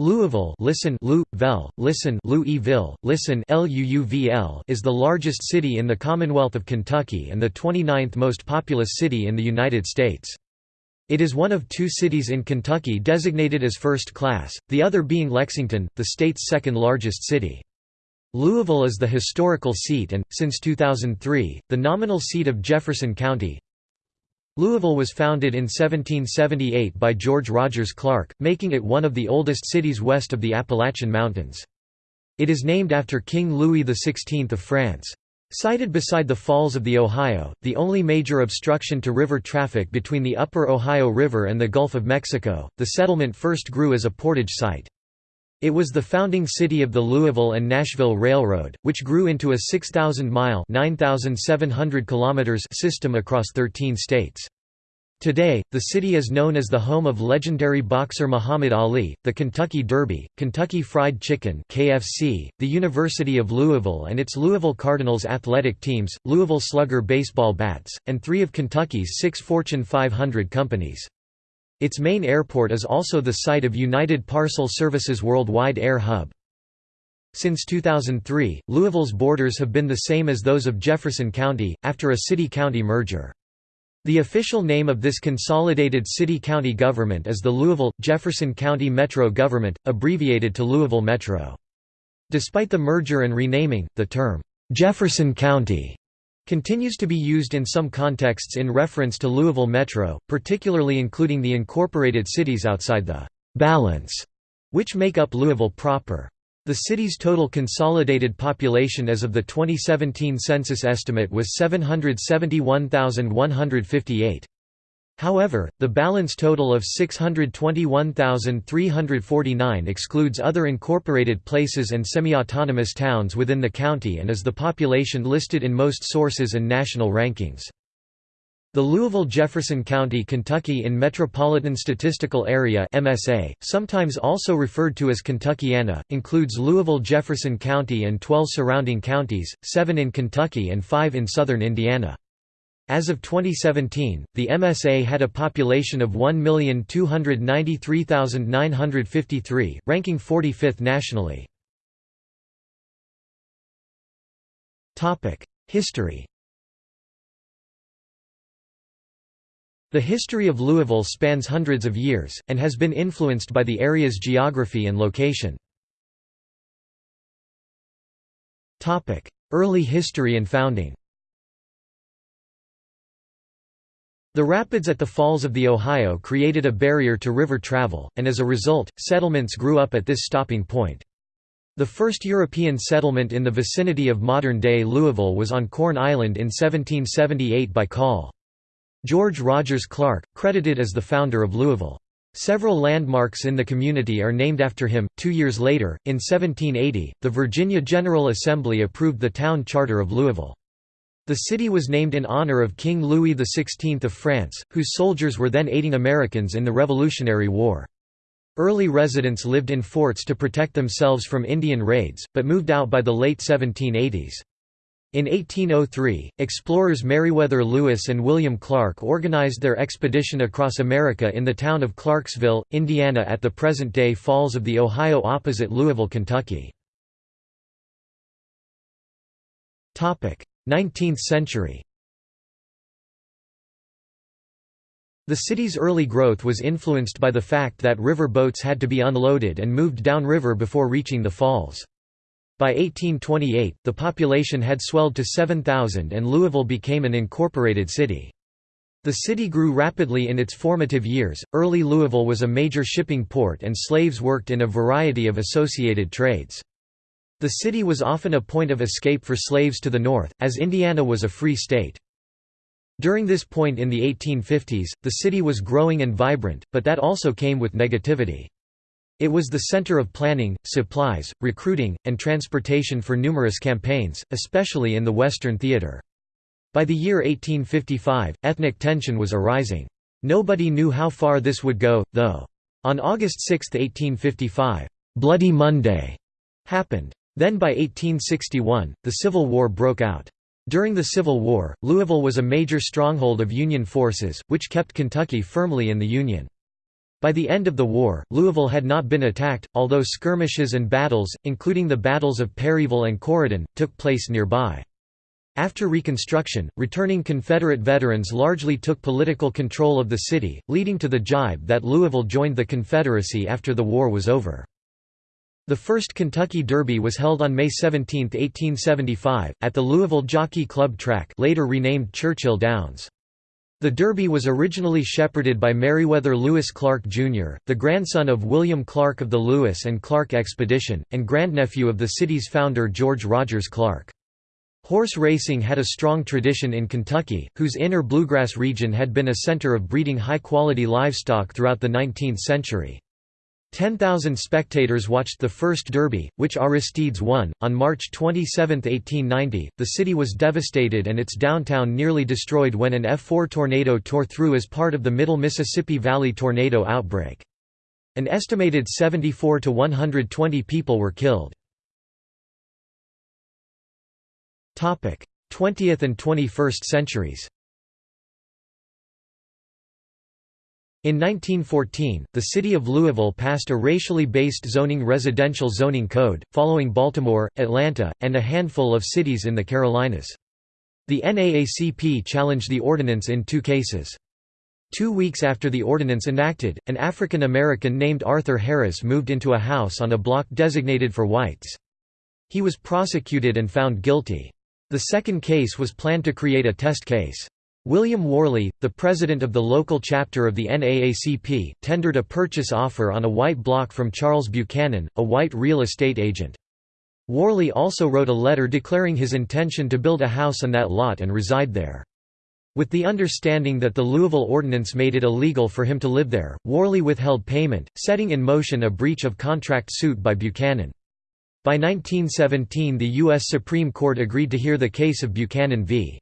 Louisville listen Louisville, listen Louisville, listen LUUVL is the largest city in the Commonwealth of Kentucky and the 29th most populous city in the United States. It is one of two cities in Kentucky designated as first class, the other being Lexington, the state's second largest city. Louisville is the historical seat and, since 2003, the nominal seat of Jefferson County. Louisville was founded in 1778 by George Rogers Clark, making it one of the oldest cities west of the Appalachian Mountains. It is named after King Louis XVI of France. Sited beside the Falls of the Ohio, the only major obstruction to river traffic between the upper Ohio River and the Gulf of Mexico, the settlement first grew as a portage site. It was the founding city of the Louisville and Nashville Railroad, which grew into a 6,000-mile system across 13 states. Today, the city is known as the home of legendary boxer Muhammad Ali, the Kentucky Derby, Kentucky Fried Chicken (KFC), the University of Louisville and its Louisville Cardinals athletic teams, Louisville Slugger baseball bats, and three of Kentucky's six Fortune 500 companies. Its main airport is also the site of United Parcel Services Worldwide Air Hub. Since 2003, Louisville's borders have been the same as those of Jefferson County, after a city-county merger. The official name of this consolidated city-county government is the Louisville, Jefferson County Metro Government, abbreviated to Louisville Metro. Despite the merger and renaming, the term, "'Jefferson County' continues to be used in some contexts in reference to Louisville Metro, particularly including the incorporated cities outside the «balance» which make up Louisville proper. The city's total consolidated population as of the 2017 census estimate was 771,158. However, the balance total of 621,349 excludes other incorporated places and semi-autonomous towns within the county and is the population listed in most sources and national rankings. The Louisville-Jefferson County, Kentucky in Metropolitan Statistical Area (MSA), sometimes also referred to as Kentuckiana, includes Louisville-Jefferson County and 12 surrounding counties, 7 in Kentucky and 5 in southern Indiana. As of 2017, the MSA had a population of 1,293,953, ranking 45th nationally. History The history of Louisville spans hundreds of years, and has been influenced by the area's geography and location. Early history and founding The rapids at the falls of the Ohio created a barrier to river travel, and as a result, settlements grew up at this stopping point. The first European settlement in the vicinity of modern-day Louisville was on Corn Island in 1778 by Col. George Rogers Clark, credited as the founder of Louisville. Several landmarks in the community are named after him. Two years later, in 1780, the Virginia General Assembly approved the town charter of Louisville. The city was named in honor of King Louis XVI of France, whose soldiers were then aiding Americans in the Revolutionary War. Early residents lived in forts to protect themselves from Indian raids, but moved out by the late 1780s. In 1803, explorers Meriwether Lewis and William Clark organized their expedition across America in the town of Clarksville, Indiana at the present-day Falls of the Ohio opposite Louisville, Kentucky. 19th century The city's early growth was influenced by the fact that river boats had to be unloaded and moved downriver before reaching the falls. By 1828, the population had swelled to 7,000 and Louisville became an incorporated city. The city grew rapidly in its formative years. Early Louisville was a major shipping port and slaves worked in a variety of associated trades. The city was often a point of escape for slaves to the north, as Indiana was a free state. During this point in the 1850s, the city was growing and vibrant, but that also came with negativity. It was the center of planning, supplies, recruiting, and transportation for numerous campaigns, especially in the Western theater. By the year 1855, ethnic tension was arising. Nobody knew how far this would go, though. On August 6, 1855, "'Bloody Monday' happened. Then by 1861, the Civil War broke out. During the Civil War, Louisville was a major stronghold of Union forces, which kept Kentucky firmly in the Union. By the end of the war, Louisville had not been attacked, although skirmishes and battles, including the battles of Perryville and Corydon, took place nearby. After Reconstruction, returning Confederate veterans largely took political control of the city, leading to the jibe that Louisville joined the Confederacy after the war was over. The first Kentucky Derby was held on May 17, 1875, at the Louisville Jockey Club track later renamed Churchill Downs. The Derby was originally shepherded by Meriwether Lewis Clark, Jr., the grandson of William Clark of the Lewis and Clark Expedition, and grandnephew of the city's founder George Rogers Clark. Horse racing had a strong tradition in Kentucky, whose inner bluegrass region had been a center of breeding high-quality livestock throughout the 19th century. 10,000 spectators watched the first Derby, which Aristides won. On March 27, 1890, the city was devastated and its downtown nearly destroyed when an F4 tornado tore through as part of the Middle Mississippi Valley tornado outbreak. An estimated 74 to 120 people were killed. 20th and 21st centuries In 1914, the city of Louisville passed a racially based zoning residential zoning code, following Baltimore, Atlanta, and a handful of cities in the Carolinas. The NAACP challenged the ordinance in two cases. Two weeks after the ordinance enacted, an African American named Arthur Harris moved into a house on a block designated for whites. He was prosecuted and found guilty. The second case was planned to create a test case. William Warley, the president of the local chapter of the NAACP, tendered a purchase offer on a white block from Charles Buchanan, a white real estate agent. Warley also wrote a letter declaring his intention to build a house on that lot and reside there. With the understanding that the Louisville Ordinance made it illegal for him to live there, Warley withheld payment, setting in motion a breach of contract suit by Buchanan. By 1917 the U.S. Supreme Court agreed to hear the case of Buchanan v.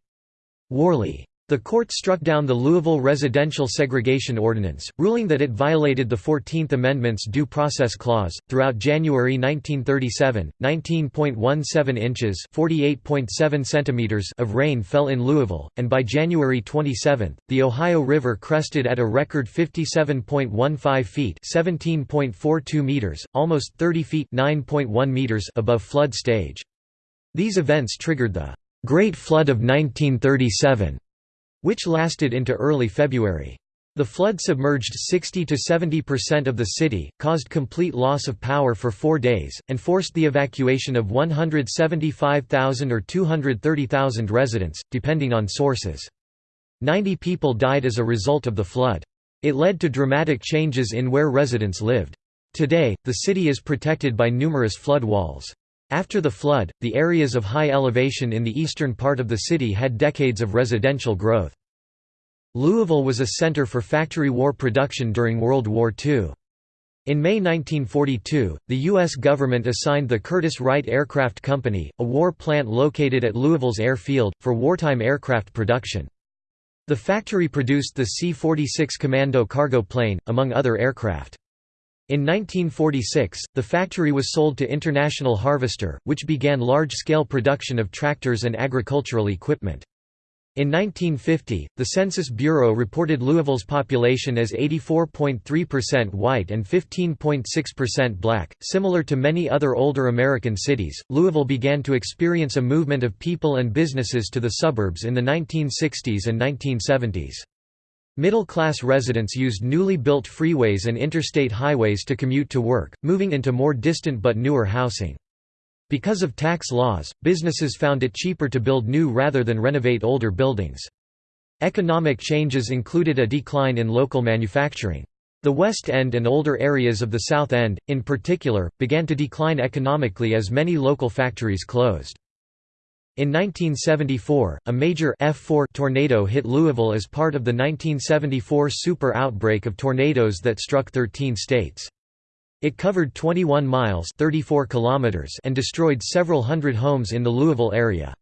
Warley. The court struck down the Louisville Residential Segregation Ordinance, ruling that it violated the Fourteenth Amendment's Due Process Clause. Throughout January 1937, 19.17 inches (48.7 centimeters) of rain fell in Louisville, and by January 27, the Ohio River crested at a record 57.15 feet (17.42 meters), almost 30 feet (9.1 meters) above flood stage. These events triggered the Great Flood of 1937 which lasted into early February. The flood submerged 60 to 70% of the city, caused complete loss of power for four days, and forced the evacuation of 175,000 or 230,000 residents, depending on sources. 90 people died as a result of the flood. It led to dramatic changes in where residents lived. Today, the city is protected by numerous flood walls. After the flood, the areas of high elevation in the eastern part of the city had decades of residential growth. Louisville was a center for factory war production during World War II. In May 1942, the U.S. government assigned the Curtiss Wright Aircraft Company, a war plant located at Louisville's airfield, for wartime aircraft production. The factory produced the C-46 Commando cargo plane, among other aircraft. In 1946, the factory was sold to International Harvester, which began large-scale production of tractors and agricultural equipment. In 1950, the Census Bureau reported Louisville's population as 84.3% white and 15.6% black. Similar to many other older American cities, Louisville began to experience a movement of people and businesses to the suburbs in the 1960s and 1970s. Middle-class residents used newly built freeways and interstate highways to commute to work, moving into more distant but newer housing. Because of tax laws, businesses found it cheaper to build new rather than renovate older buildings. Economic changes included a decline in local manufacturing. The West End and older areas of the South End, in particular, began to decline economically as many local factories closed. In 1974, a major F4 tornado hit Louisville as part of the 1974 super outbreak of tornadoes that struck 13 states. It covered 21 miles 34 kilometers and destroyed several hundred homes in the Louisville area.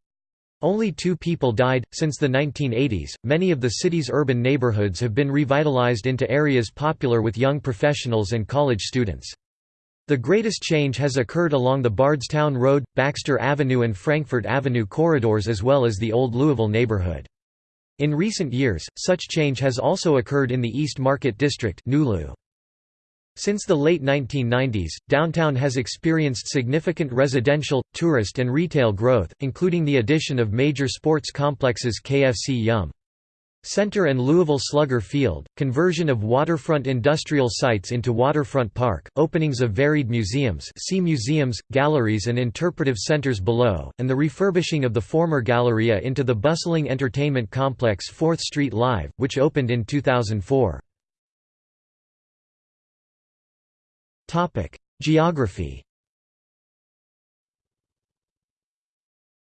Only two people died. Since the 1980s, many of the city's urban neighborhoods have been revitalized into areas popular with young professionals and college students. The greatest change has occurred along the Bardstown Road, Baxter Avenue and Frankfort Avenue corridors as well as the Old Louisville neighborhood. In recent years, such change has also occurred in the East Market District. Since the late 1990s, downtown has experienced significant residential, tourist and retail growth, including the addition of major sports complexes KFC Yum! Center and Louisville Slugger Field, conversion of waterfront industrial sites into waterfront park, openings of varied museums see museums, galleries and interpretive centers below, and the refurbishing of the former Galleria into the bustling entertainment complex 4th Street Live, which opened in 2004. Geography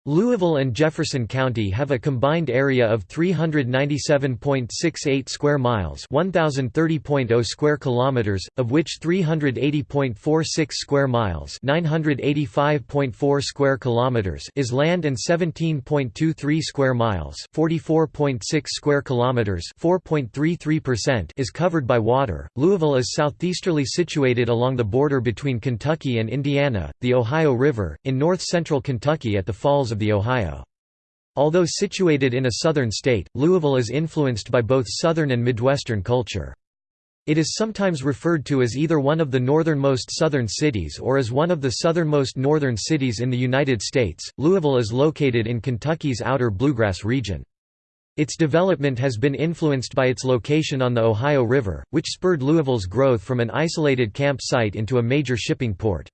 Louisville and Jefferson County have a combined area of 397.68 square miles, 1030.0 square kilometers, of which 380.46 square miles, 985.4 square kilometers is land and 17.23 square miles, 44.6 square kilometers, 4.33% is covered by water. Louisville is southeasterly situated along the border between Kentucky and Indiana, the Ohio River, in north-central Kentucky at the falls of the Ohio. Although situated in a southern state, Louisville is influenced by both southern and midwestern culture. It is sometimes referred to as either one of the northernmost southern cities or as one of the southernmost northern cities in the United States. Louisville is located in Kentucky's outer bluegrass region. Its development has been influenced by its location on the Ohio River, which spurred Louisville's growth from an isolated camp site into a major shipping port.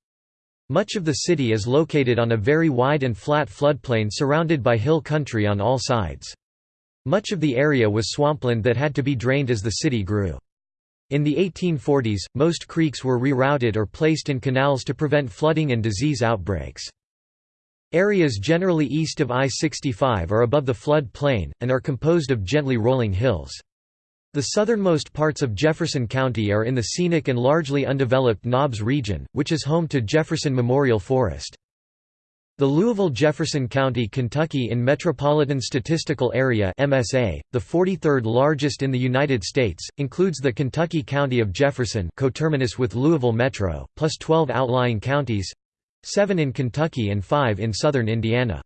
Much of the city is located on a very wide and flat floodplain surrounded by hill country on all sides. Much of the area was swampland that had to be drained as the city grew. In the 1840s, most creeks were rerouted or placed in canals to prevent flooding and disease outbreaks. Areas generally east of I-65 are above the flood plain, and are composed of gently rolling hills. The southernmost parts of Jefferson County are in the scenic and largely undeveloped Knobs region, which is home to Jefferson Memorial Forest. The Louisville-Jefferson County, Kentucky in Metropolitan Statistical Area (MSA), the 43rd largest in the United States, includes the Kentucky County of Jefferson, coterminous with Louisville Metro, plus 12 outlying counties, 7 in Kentucky and 5 in southern Indiana.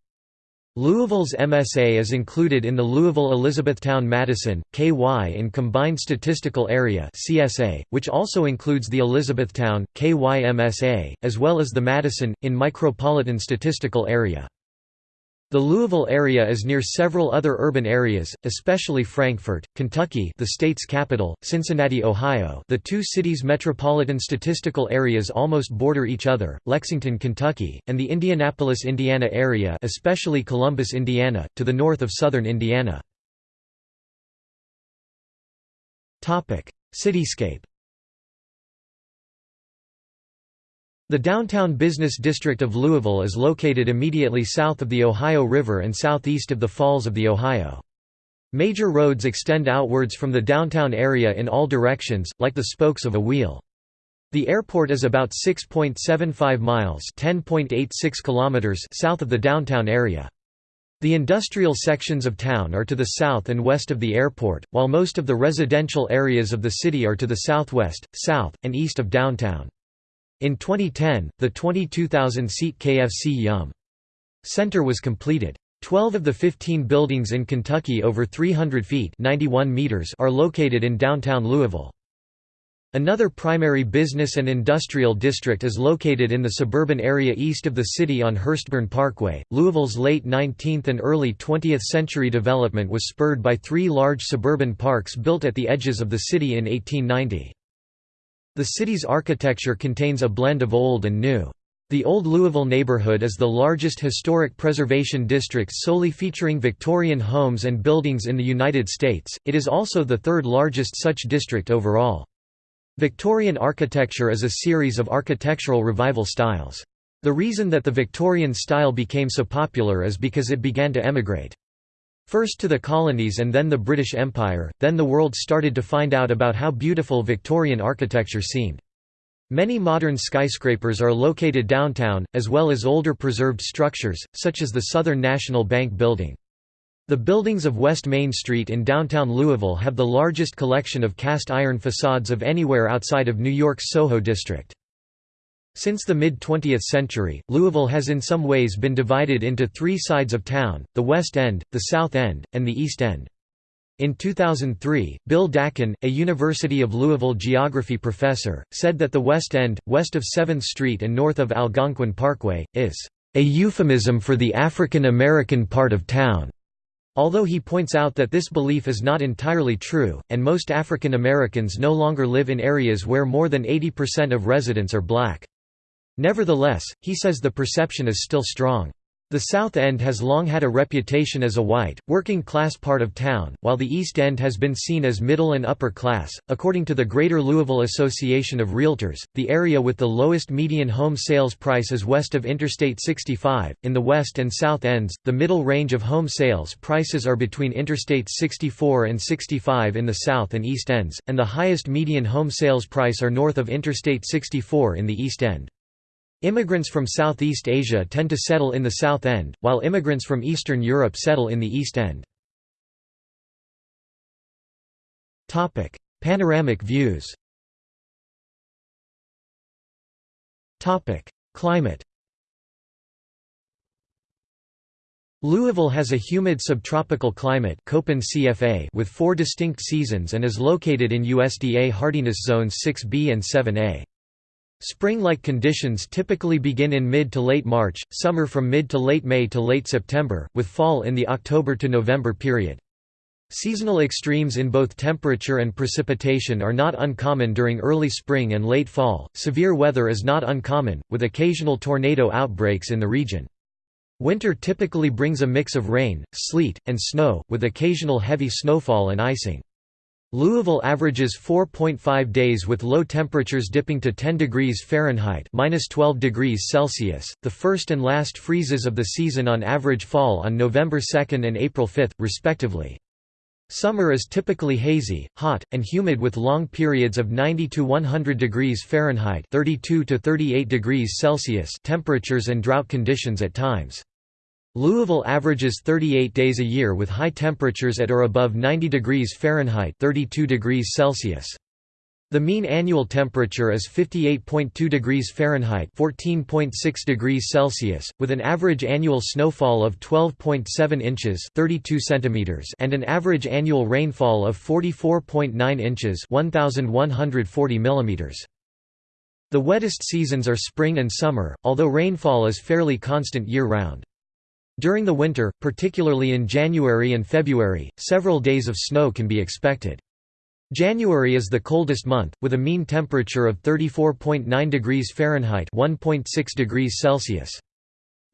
Louisville's MSA is included in the Louisville-Elizabethtown-Madison, KY in Combined Statistical Area CSA, which also includes the Elizabethtown, KY MSA, as well as the Madison, in Micropolitan Statistical Area. The Louisville area is near several other urban areas, especially Frankfort, Kentucky the state's capital, Cincinnati, Ohio the two cities' metropolitan statistical areas almost border each other, Lexington, Kentucky, and the Indianapolis, Indiana area especially Columbus, Indiana, to the north of southern Indiana. Cityscape The downtown business district of Louisville is located immediately south of the Ohio River and southeast of the Falls of the Ohio. Major roads extend outwards from the downtown area in all directions, like the spokes of a wheel. The airport is about 6.75 miles (10.86 kilometers) south of the downtown area. The industrial sections of town are to the south and west of the airport, while most of the residential areas of the city are to the southwest, south, and east of downtown. In 2010, the 22,000-seat KFC Yum! Center was completed. Twelve of the 15 buildings in Kentucky over 300 feet 91 meters are located in downtown Louisville. Another primary business and industrial district is located in the suburban area east of the city on Hurstbourne Parkway. Louisville's late 19th and early 20th century development was spurred by three large suburban parks built at the edges of the city in 1890. The city's architecture contains a blend of old and new. The Old Louisville neighborhood is the largest historic preservation district solely featuring Victorian homes and buildings in the United States, it is also the third largest such district overall. Victorian architecture is a series of architectural revival styles. The reason that the Victorian style became so popular is because it began to emigrate. First to the colonies and then the British Empire, then the world started to find out about how beautiful Victorian architecture seemed. Many modern skyscrapers are located downtown, as well as older preserved structures, such as the Southern National Bank Building. The buildings of West Main Street in downtown Louisville have the largest collection of cast iron facades of anywhere outside of New York's Soho district. Since the mid-20th century, Louisville has in some ways been divided into three sides of town, the West End, the South End, and the East End. In 2003, Bill Dakan, a University of Louisville geography professor, said that the West End, west of 7th Street and north of Algonquin Parkway, is a euphemism for the African American part of town. Although he points out that this belief is not entirely true, and most African Americans no longer live in areas where more than 80% of residents are black. Nevertheless, he says the perception is still strong. The South End has long had a reputation as a white, working class part of town, while the East End has been seen as middle and upper class. According to the Greater Louisville Association of Realtors, the area with the lowest median home sales price is west of Interstate 65. In the West and South Ends, the middle range of home sales prices are between Interstate 64 and 65 in the South and East Ends, and the highest median home sales price are north of Interstate 64 in the East End. Immigrants from Southeast Asia tend to settle in the South End, while immigrants from Eastern Europe settle in the East End. Panoramic views Climate Louisville has a humid subtropical climate CFA with four distinct seasons and is located in USDA hardiness zones 6B and 7A. Spring-like conditions typically begin in mid to late March, summer from mid to late May to late September, with fall in the October to November period. Seasonal extremes in both temperature and precipitation are not uncommon during early spring and late fall. Severe weather is not uncommon, with occasional tornado outbreaks in the region. Winter typically brings a mix of rain, sleet, and snow, with occasional heavy snowfall and icing. Louisville averages 4.5 days with low temperatures dipping to 10 degrees Fahrenheit (-12 degrees Celsius). The first and last freezes of the season on average fall on November 2 and April 5, respectively. Summer is typically hazy, hot, and humid with long periods of 90 to 100 degrees Fahrenheit (32 to 38 degrees Celsius) temperatures and drought conditions at times. Louisville averages 38 days a year with high temperatures at or above 90 degrees Fahrenheit 32 degrees Celsius. The mean annual temperature is 58.2 degrees Fahrenheit 14.6 degrees Celsius, with an average annual snowfall of 12.7 inches 32 centimeters and an average annual rainfall of 44.9 inches 1,140 millimeters. The wettest seasons are spring and summer, although rainfall is fairly constant year-round. During the winter, particularly in January and February, several days of snow can be expected. January is the coldest month, with a mean temperature of 34.9 degrees Fahrenheit 1.6 degrees Celsius.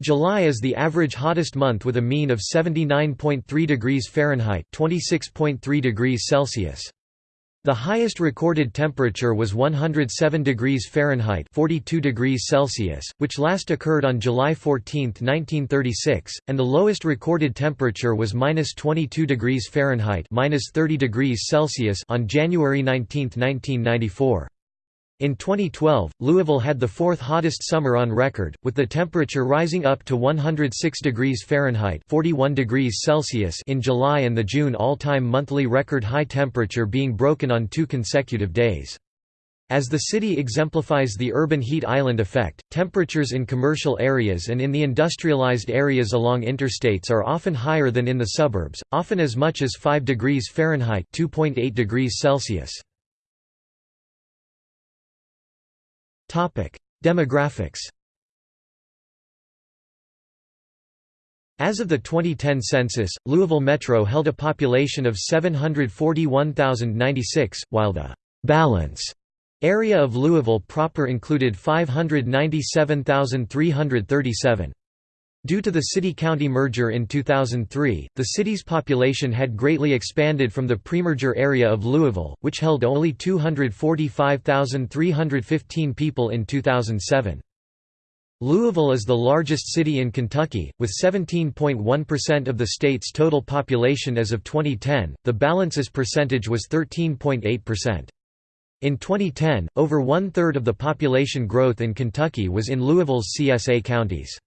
July is the average hottest month with a mean of 79.3 degrees Fahrenheit 26.3 degrees Celsius. The highest recorded temperature was 107 degrees Fahrenheit 42 degrees Celsius, which last occurred on July 14, 1936, and the lowest recorded temperature was minus 22 degrees Fahrenheit minus 30 degrees Celsius on January 19, 1994. In 2012, Louisville had the fourth hottest summer on record, with the temperature rising up to 106 degrees Fahrenheit 41 degrees Celsius in July and the June all-time monthly record high temperature being broken on two consecutive days. As the city exemplifies the urban heat island effect, temperatures in commercial areas and in the industrialized areas along interstates are often higher than in the suburbs, often as much as 5 degrees Fahrenheit 2.8 degrees Celsius. Demographics As of the 2010 census, Louisville Metro held a population of 741,096, while the «balance» area of Louisville proper included 597,337. Due to the city-county merger in 2003, the city's population had greatly expanded from the pre-merger area of Louisville, which held only 245,315 people in 2007. Louisville is the largest city in Kentucky, with 17.1% of the state's total population as of 2010. The balance's percentage was 13.8%. In 2010, over one-third of the population growth in Kentucky was in Louisville's CSA counties.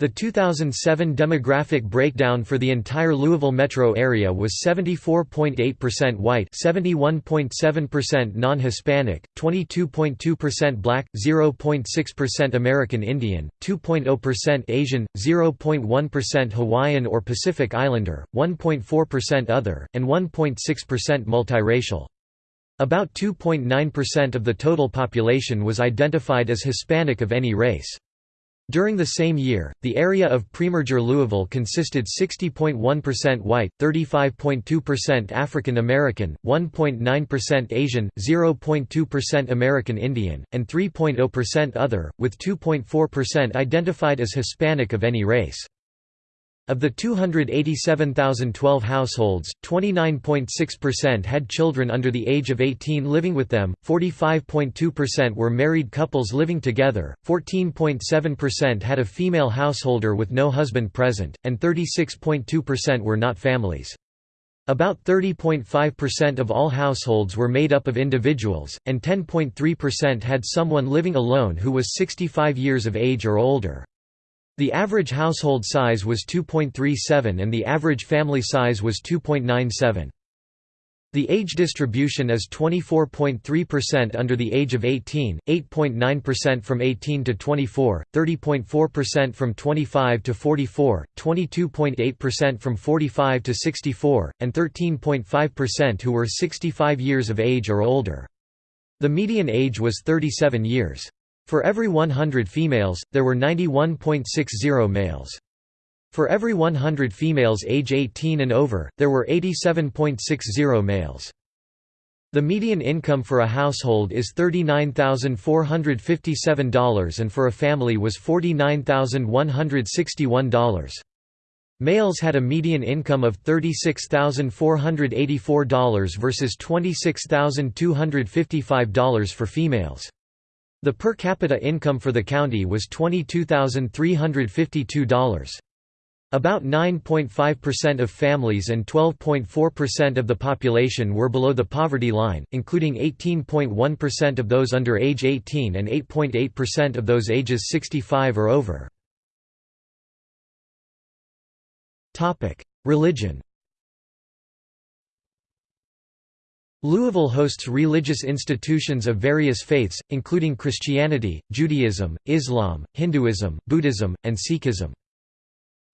The 2007 demographic breakdown for the entire Louisville metro area was 74.8% white, 71.7% non-Hispanic, 22.2% black, 0.6% American Indian, 2.0% Asian, 0.1% Hawaiian or Pacific Islander, 1.4% other, and 1.6% multiracial. About 2.9% of the total population was identified as Hispanic of any race. During the same year, the area of premerger Louisville consisted 60.1% white, 35.2% African American, 1.9% Asian, 0.2% American Indian, and 3.0% other, with 2.4% identified as Hispanic of any race. Of the 287,012 households, 29.6% had children under the age of 18 living with them, 45.2% were married couples living together, 14.7% had a female householder with no husband present, and 36.2% were not families. About 30.5% of all households were made up of individuals, and 10.3% had someone living alone who was 65 years of age or older. The average household size was 2.37 and the average family size was 2.97. The age distribution is 24.3% under the age of 18, 8.9% from 18 to 24, 30.4% from 25 to 44, 22.8% from 45 to 64, and 13.5% who were 65 years of age or older. The median age was 37 years. For every 100 females, there were 91.60 males. For every 100 females age 18 and over, there were 87.60 males. The median income for a household is $39,457 and for a family was $49,161. Males had a median income of $36,484 versus $26,255 for females. The per capita income for the county was $22,352. About 9.5% of families and 12.4% of the population were below the poverty line, including 18.1% of those under age 18 and 8.8% of those ages 65 or over. Religion Louisville hosts religious institutions of various faiths, including Christianity, Judaism, Islam, Hinduism, Buddhism, and Sikhism.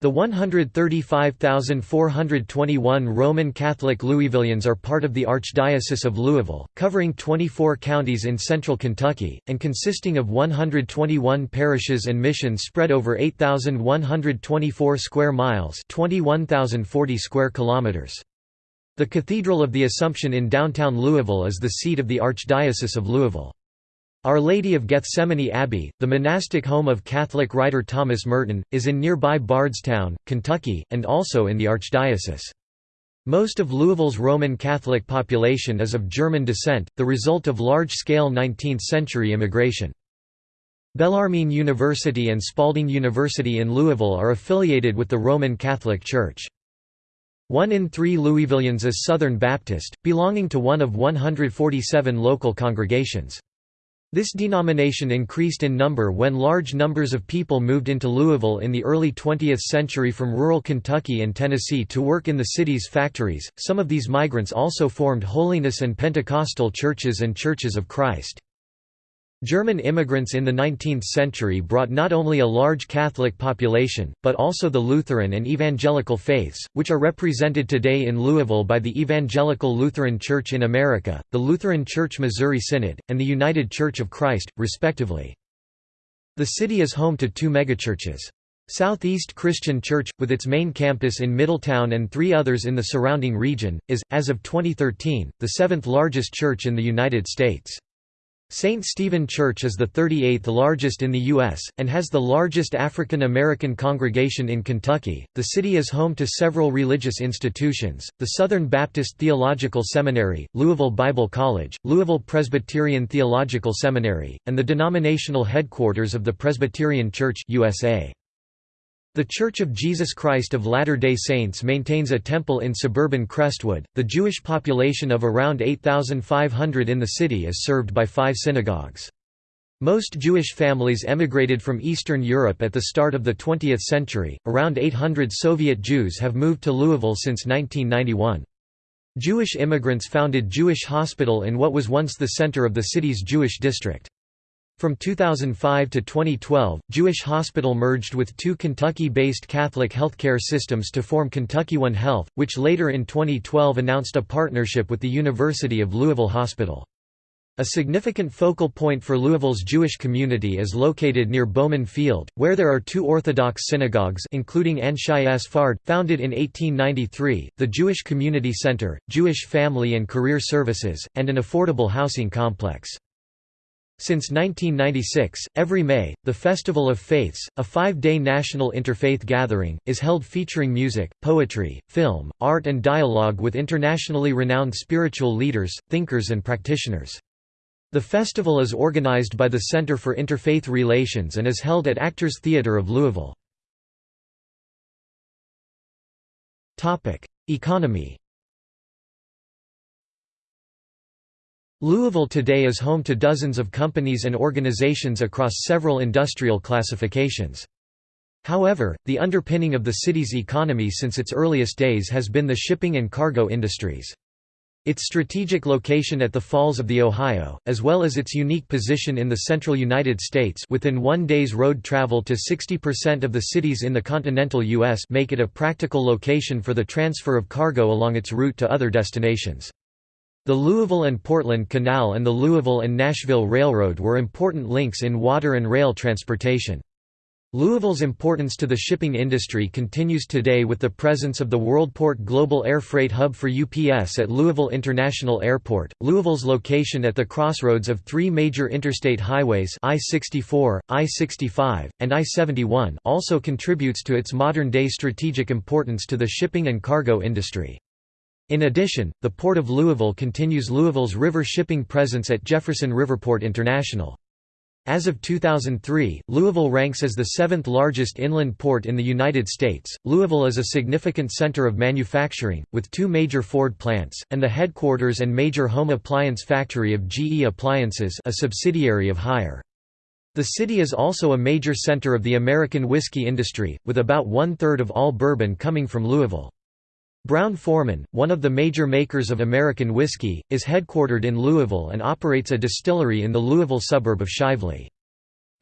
The 135,421 Roman Catholic Louisvillians are part of the Archdiocese of Louisville, covering 24 counties in central Kentucky, and consisting of 121 parishes and missions spread over 8,124 square miles 21,040 square kilometers. The Cathedral of the Assumption in downtown Louisville is the seat of the Archdiocese of Louisville. Our Lady of Gethsemane Abbey, the monastic home of Catholic writer Thomas Merton, is in nearby Bardstown, Kentucky, and also in the Archdiocese. Most of Louisville's Roman Catholic population is of German descent, the result of large-scale 19th-century immigration. Bellarmine University and Spalding University in Louisville are affiliated with the Roman Catholic Church. One in three Louisvillians is Southern Baptist, belonging to one of 147 local congregations. This denomination increased in number when large numbers of people moved into Louisville in the early 20th century from rural Kentucky and Tennessee to work in the city's factories. Some of these migrants also formed holiness and Pentecostal churches and Churches of Christ. German immigrants in the 19th century brought not only a large Catholic population, but also the Lutheran and Evangelical faiths, which are represented today in Louisville by the Evangelical Lutheran Church in America, the Lutheran Church Missouri Synod, and the United Church of Christ, respectively. The city is home to two megachurches. Southeast Christian Church, with its main campus in Middletown and three others in the surrounding region, is, as of 2013, the seventh largest church in the United States. St. Stephen Church is the 38th largest in the U.S., and has the largest African American congregation in Kentucky. The city is home to several religious institutions the Southern Baptist Theological Seminary, Louisville Bible College, Louisville Presbyterian Theological Seminary, and the denominational headquarters of the Presbyterian Church USA. The Church of Jesus Christ of Latter-day Saints maintains a temple in suburban Crestwood. The Jewish population of around 8,500 in the city is served by five synagogues. Most Jewish families emigrated from Eastern Europe at the start of the 20th century. Around 800 Soviet Jews have moved to Louisville since 1991. Jewish immigrants founded Jewish Hospital in what was once the center of the city's Jewish district. From 2005 to 2012, Jewish Hospital merged with two Kentucky-based Catholic healthcare systems to form Kentucky One Health, which later in 2012 announced a partnership with the University of Louisville Hospital. A significant focal point for Louisville's Jewish community is located near Bowman Field, where there are two Orthodox synagogues including Anshei Sfard, founded in 1893, the Jewish Community Center, Jewish Family and Career Services, and an affordable housing complex. Since 1996, every May, the Festival of Faiths, a five-day national interfaith gathering, is held featuring music, poetry, film, art and dialogue with internationally renowned spiritual leaders, thinkers and practitioners. The festival is organized by the Center for Interfaith Relations and is held at Actors Theatre of Louisville. Economy Louisville today is home to dozens of companies and organizations across several industrial classifications. However, the underpinning of the city's economy since its earliest days has been the shipping and cargo industries. Its strategic location at the Falls of the Ohio, as well as its unique position in the central United States within one day's road travel to 60% of the cities in the continental U.S. make it a practical location for the transfer of cargo along its route to other destinations. The Louisville and Portland Canal and the Louisville and Nashville Railroad were important links in water and rail transportation. Louisville's importance to the shipping industry continues today with the presence of the Worldport Global Air Freight Hub for UPS at Louisville International Airport. Louisville's location at the crossroads of three major interstate highways I-64, I-65, and I-71 also contributes to its modern-day strategic importance to the shipping and cargo industry. In addition, the Port of Louisville continues Louisville's river shipping presence at Jefferson Riverport International. As of 2003, Louisville ranks as the seventh largest inland port in the United States. Louisville is a significant center of manufacturing, with two major Ford plants, and the headquarters and major home appliance factory of GE Appliances, a subsidiary of Haier. The city is also a major center of the American whiskey industry, with about one-third of all bourbon coming from Louisville. Brown-Forman, one of the major makers of American whiskey, is headquartered in Louisville and operates a distillery in the Louisville suburb of Shively.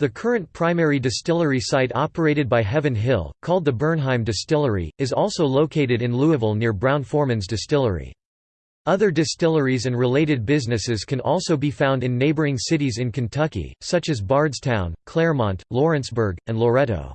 The current primary distillery site operated by Heaven Hill, called the Bernheim Distillery, is also located in Louisville near Brown-Forman's distillery. Other distilleries and related businesses can also be found in neighboring cities in Kentucky, such as Bardstown, Clermont, Lawrenceburg, and Loretto.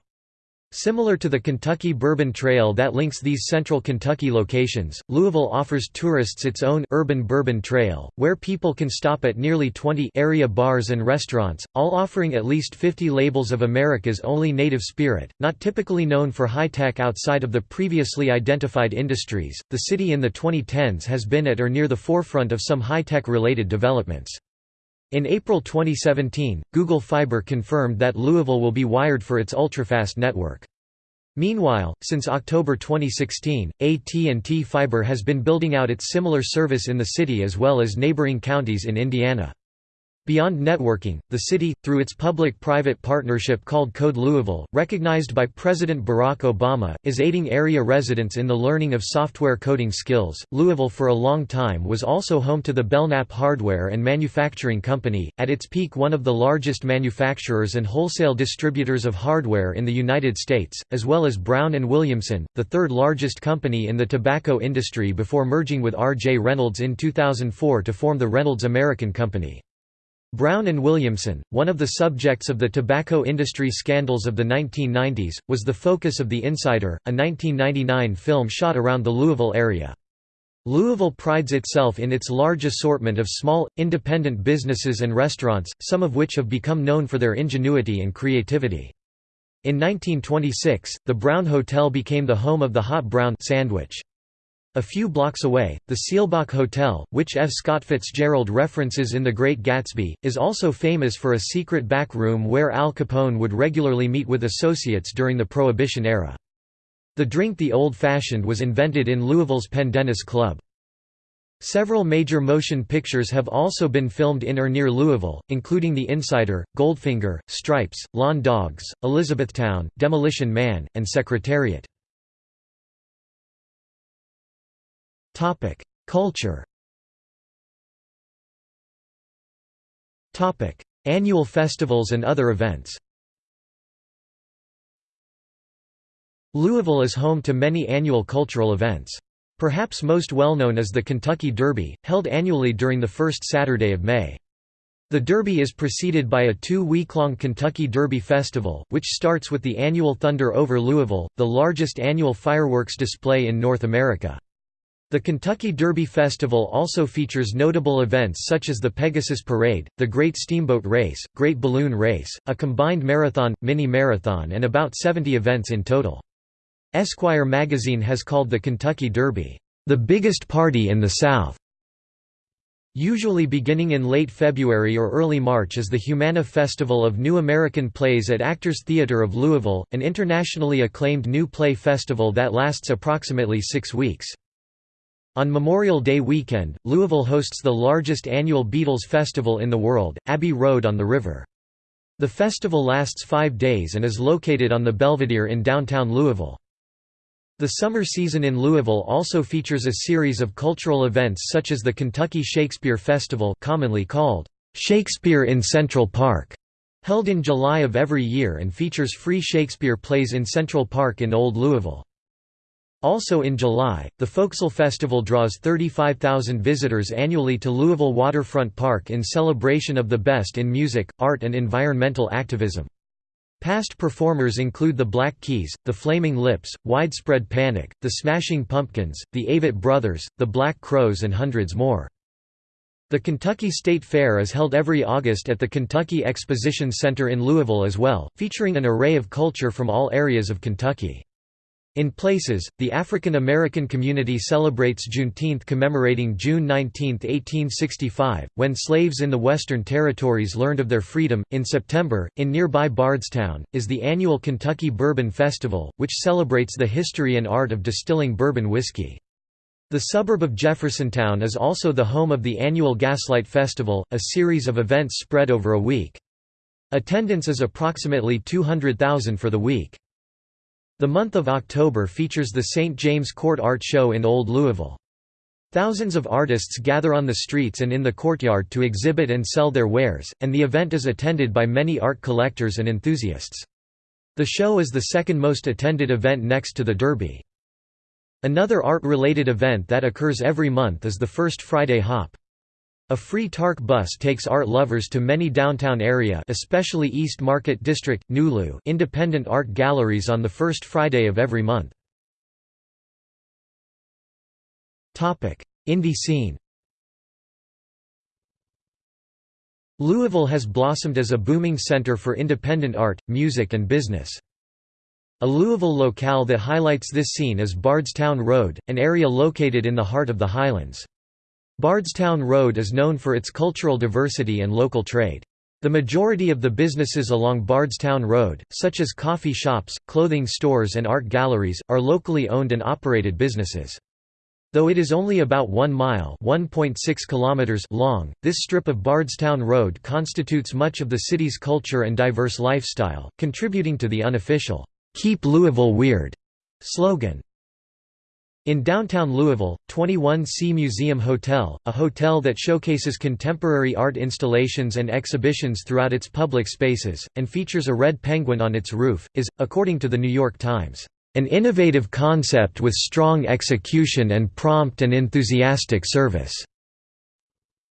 Similar to the Kentucky Bourbon Trail that links these central Kentucky locations, Louisville offers tourists its own urban bourbon trail, where people can stop at nearly 20 area bars and restaurants, all offering at least 50 labels of America's only native spirit, not typically known for high-tech outside of the previously identified industries. The city in the 2010s has been at or near the forefront of some high-tech related developments. In April 2017, Google Fiber confirmed that Louisville will be wired for its ultrafast network. Meanwhile, since October 2016, AT&T Fiber has been building out its similar service in the city as well as neighboring counties in Indiana. Beyond networking, the city, through its public-private partnership called Code Louisville, recognized by President Barack Obama, is aiding area residents in the learning of software coding skills. Louisville for a long time was also home to the Belknap Hardware and Manufacturing Company, at its peak one of the largest manufacturers and wholesale distributors of hardware in the United States, as well as Brown and Williamson, the third largest company in the tobacco industry before merging with R. J. Reynolds in 2004 to form the Reynolds American Company. Brown and Williamson, one of the subjects of the tobacco industry scandals of the 1990s, was the focus of The Insider, a 1999 film shot around the Louisville area. Louisville prides itself in its large assortment of small, independent businesses and restaurants, some of which have become known for their ingenuity and creativity. In 1926, the Brown Hotel became the home of the Hot Brown sandwich. A few blocks away, the Seelbach Hotel, which F. Scott Fitzgerald references in The Great Gatsby, is also famous for a secret back room where Al Capone would regularly meet with associates during the Prohibition era. The drink The Old Fashioned was invented in Louisville's Pendennis Club. Several major motion pictures have also been filmed in or near Louisville, including The Insider, Goldfinger, Stripes, Lawn Dogs, Elizabethtown, Demolition Man, and Secretariat. Culture Topic: Annual festivals and other events Louisville is home to many annual cultural events. Perhaps most well-known is the Kentucky Derby, held annually during the first Saturday of May. The Derby is preceded by a two-week-long Kentucky Derby Festival, which starts with the annual Thunder over Louisville, the largest annual fireworks display in North America. The Kentucky Derby Festival also features notable events such as the Pegasus Parade, the Great Steamboat Race, Great Balloon Race, a combined marathon, mini-marathon and about 70 events in total. Esquire magazine has called the Kentucky Derby, "...the biggest party in the South." Usually beginning in late February or early March is the Humana Festival of New American Plays at Actors Theatre of Louisville, an internationally acclaimed new play festival that lasts approximately six weeks. On Memorial Day weekend, Louisville hosts the largest annual Beatles festival in the world, Abbey Road on the River. The festival lasts five days and is located on the Belvedere in downtown Louisville. The summer season in Louisville also features a series of cultural events such as the Kentucky Shakespeare Festival commonly called Shakespeare in Central Park, held in July of every year and features free Shakespeare plays in Central Park in Old Louisville. Also in July, the Forecastle Festival draws 35,000 visitors annually to Louisville Waterfront Park in celebration of the best in music, art and environmental activism. Past performers include the Black Keys, the Flaming Lips, Widespread Panic, the Smashing Pumpkins, the Avett Brothers, the Black Crowes and hundreds more. The Kentucky State Fair is held every August at the Kentucky Exposition Center in Louisville as well, featuring an array of culture from all areas of Kentucky. In places, the African American community celebrates Juneteenth commemorating June 19, 1865, when slaves in the Western Territories learned of their freedom. In September, in nearby Bardstown, is the annual Kentucky Bourbon Festival, which celebrates the history and art of distilling bourbon whiskey. The suburb of Jeffersontown is also the home of the annual Gaslight Festival, a series of events spread over a week. Attendance is approximately 200,000 for the week. The month of October features the St. James Court Art Show in Old Louisville. Thousands of artists gather on the streets and in the courtyard to exhibit and sell their wares, and the event is attended by many art collectors and enthusiasts. The show is the second most attended event next to the Derby. Another art-related event that occurs every month is the First Friday Hop. A free TARC bus takes art lovers to many downtown area especially East Market District, Nulu independent art galleries on the first Friday of every month. Indie scene Louisville has blossomed as a booming center for independent art, music and business. A Louisville locale that highlights this scene is Bardstown Road, an area located in the heart of the Highlands. Bardstown Road is known for its cultural diversity and local trade. The majority of the businesses along Bardstown Road, such as coffee shops, clothing stores and art galleries, are locally owned and operated businesses. Though it is only about 1 mile kilometers long, this strip of Bardstown Road constitutes much of the city's culture and diverse lifestyle, contributing to the unofficial, "'Keep Louisville Weird' slogan. In downtown Louisville, 21C Museum Hotel, a hotel that showcases contemporary art installations and exhibitions throughout its public spaces, and features a red penguin on its roof, is, according to The New York Times, "...an innovative concept with strong execution and prompt and enthusiastic service."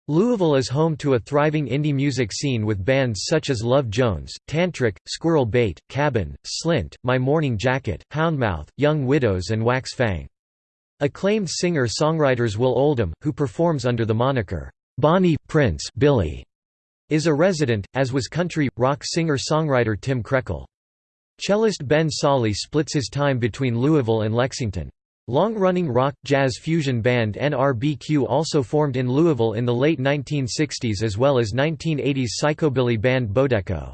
Louisville is home to a thriving indie music scene with bands such as Love Jones, Tantric, Squirrel Bait, Cabin, Slint, My Morning Jacket, Houndmouth, Young Widows and Wax Fang. Acclaimed singer-songwriters Will Oldham, who performs under the moniker, Bonnie Prince Billy, is a resident, as was country, rock singer-songwriter Tim Krekel. Cellist Ben Sollee splits his time between Louisville and Lexington. Long-running rock, jazz fusion band NRBQ also formed in Louisville in the late 1960s as well as 1980s psychobilly band Bodeco.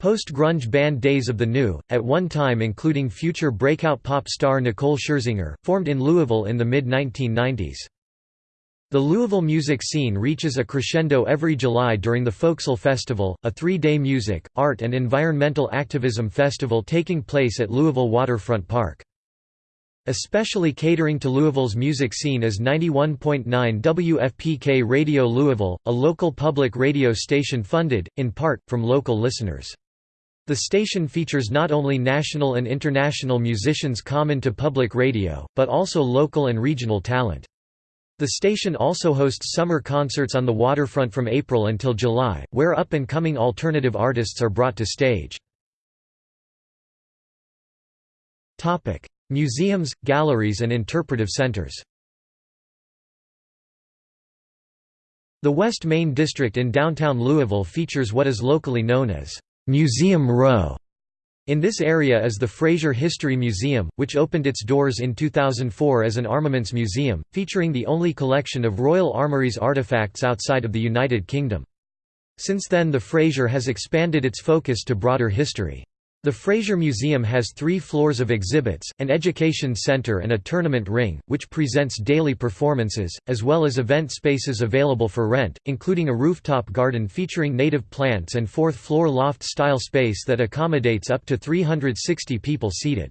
Post-grunge band Days of the New, at one time including future breakout pop star Nicole Scherzinger, formed in Louisville in the mid-1990s. The Louisville music scene reaches a crescendo every July during the Forecastle Festival, a three-day music, art and environmental activism festival taking place at Louisville Waterfront Park. Especially catering to Louisville's music scene is 91.9 WFPK Radio Louisville, a local public radio station funded, in part, from local listeners. The station features not only national and international musicians common to public radio, but also local and regional talent. The station also hosts summer concerts on the waterfront from April until July, where up-and-coming alternative artists are brought to stage. Museums, galleries and interpretive centers The West Main District in downtown Louisville features what is locally known as Museum Row, in this area is the Frazier History Museum, which opened its doors in 2004 as an armaments museum, featuring the only collection of Royal Armouries artifacts outside of the United Kingdom. Since then the Frazier has expanded its focus to broader history. The Frazier Museum has three floors of exhibits, an education center and a tournament ring, which presents daily performances, as well as event spaces available for rent, including a rooftop garden featuring native plants and fourth-floor loft-style space that accommodates up to 360 people seated.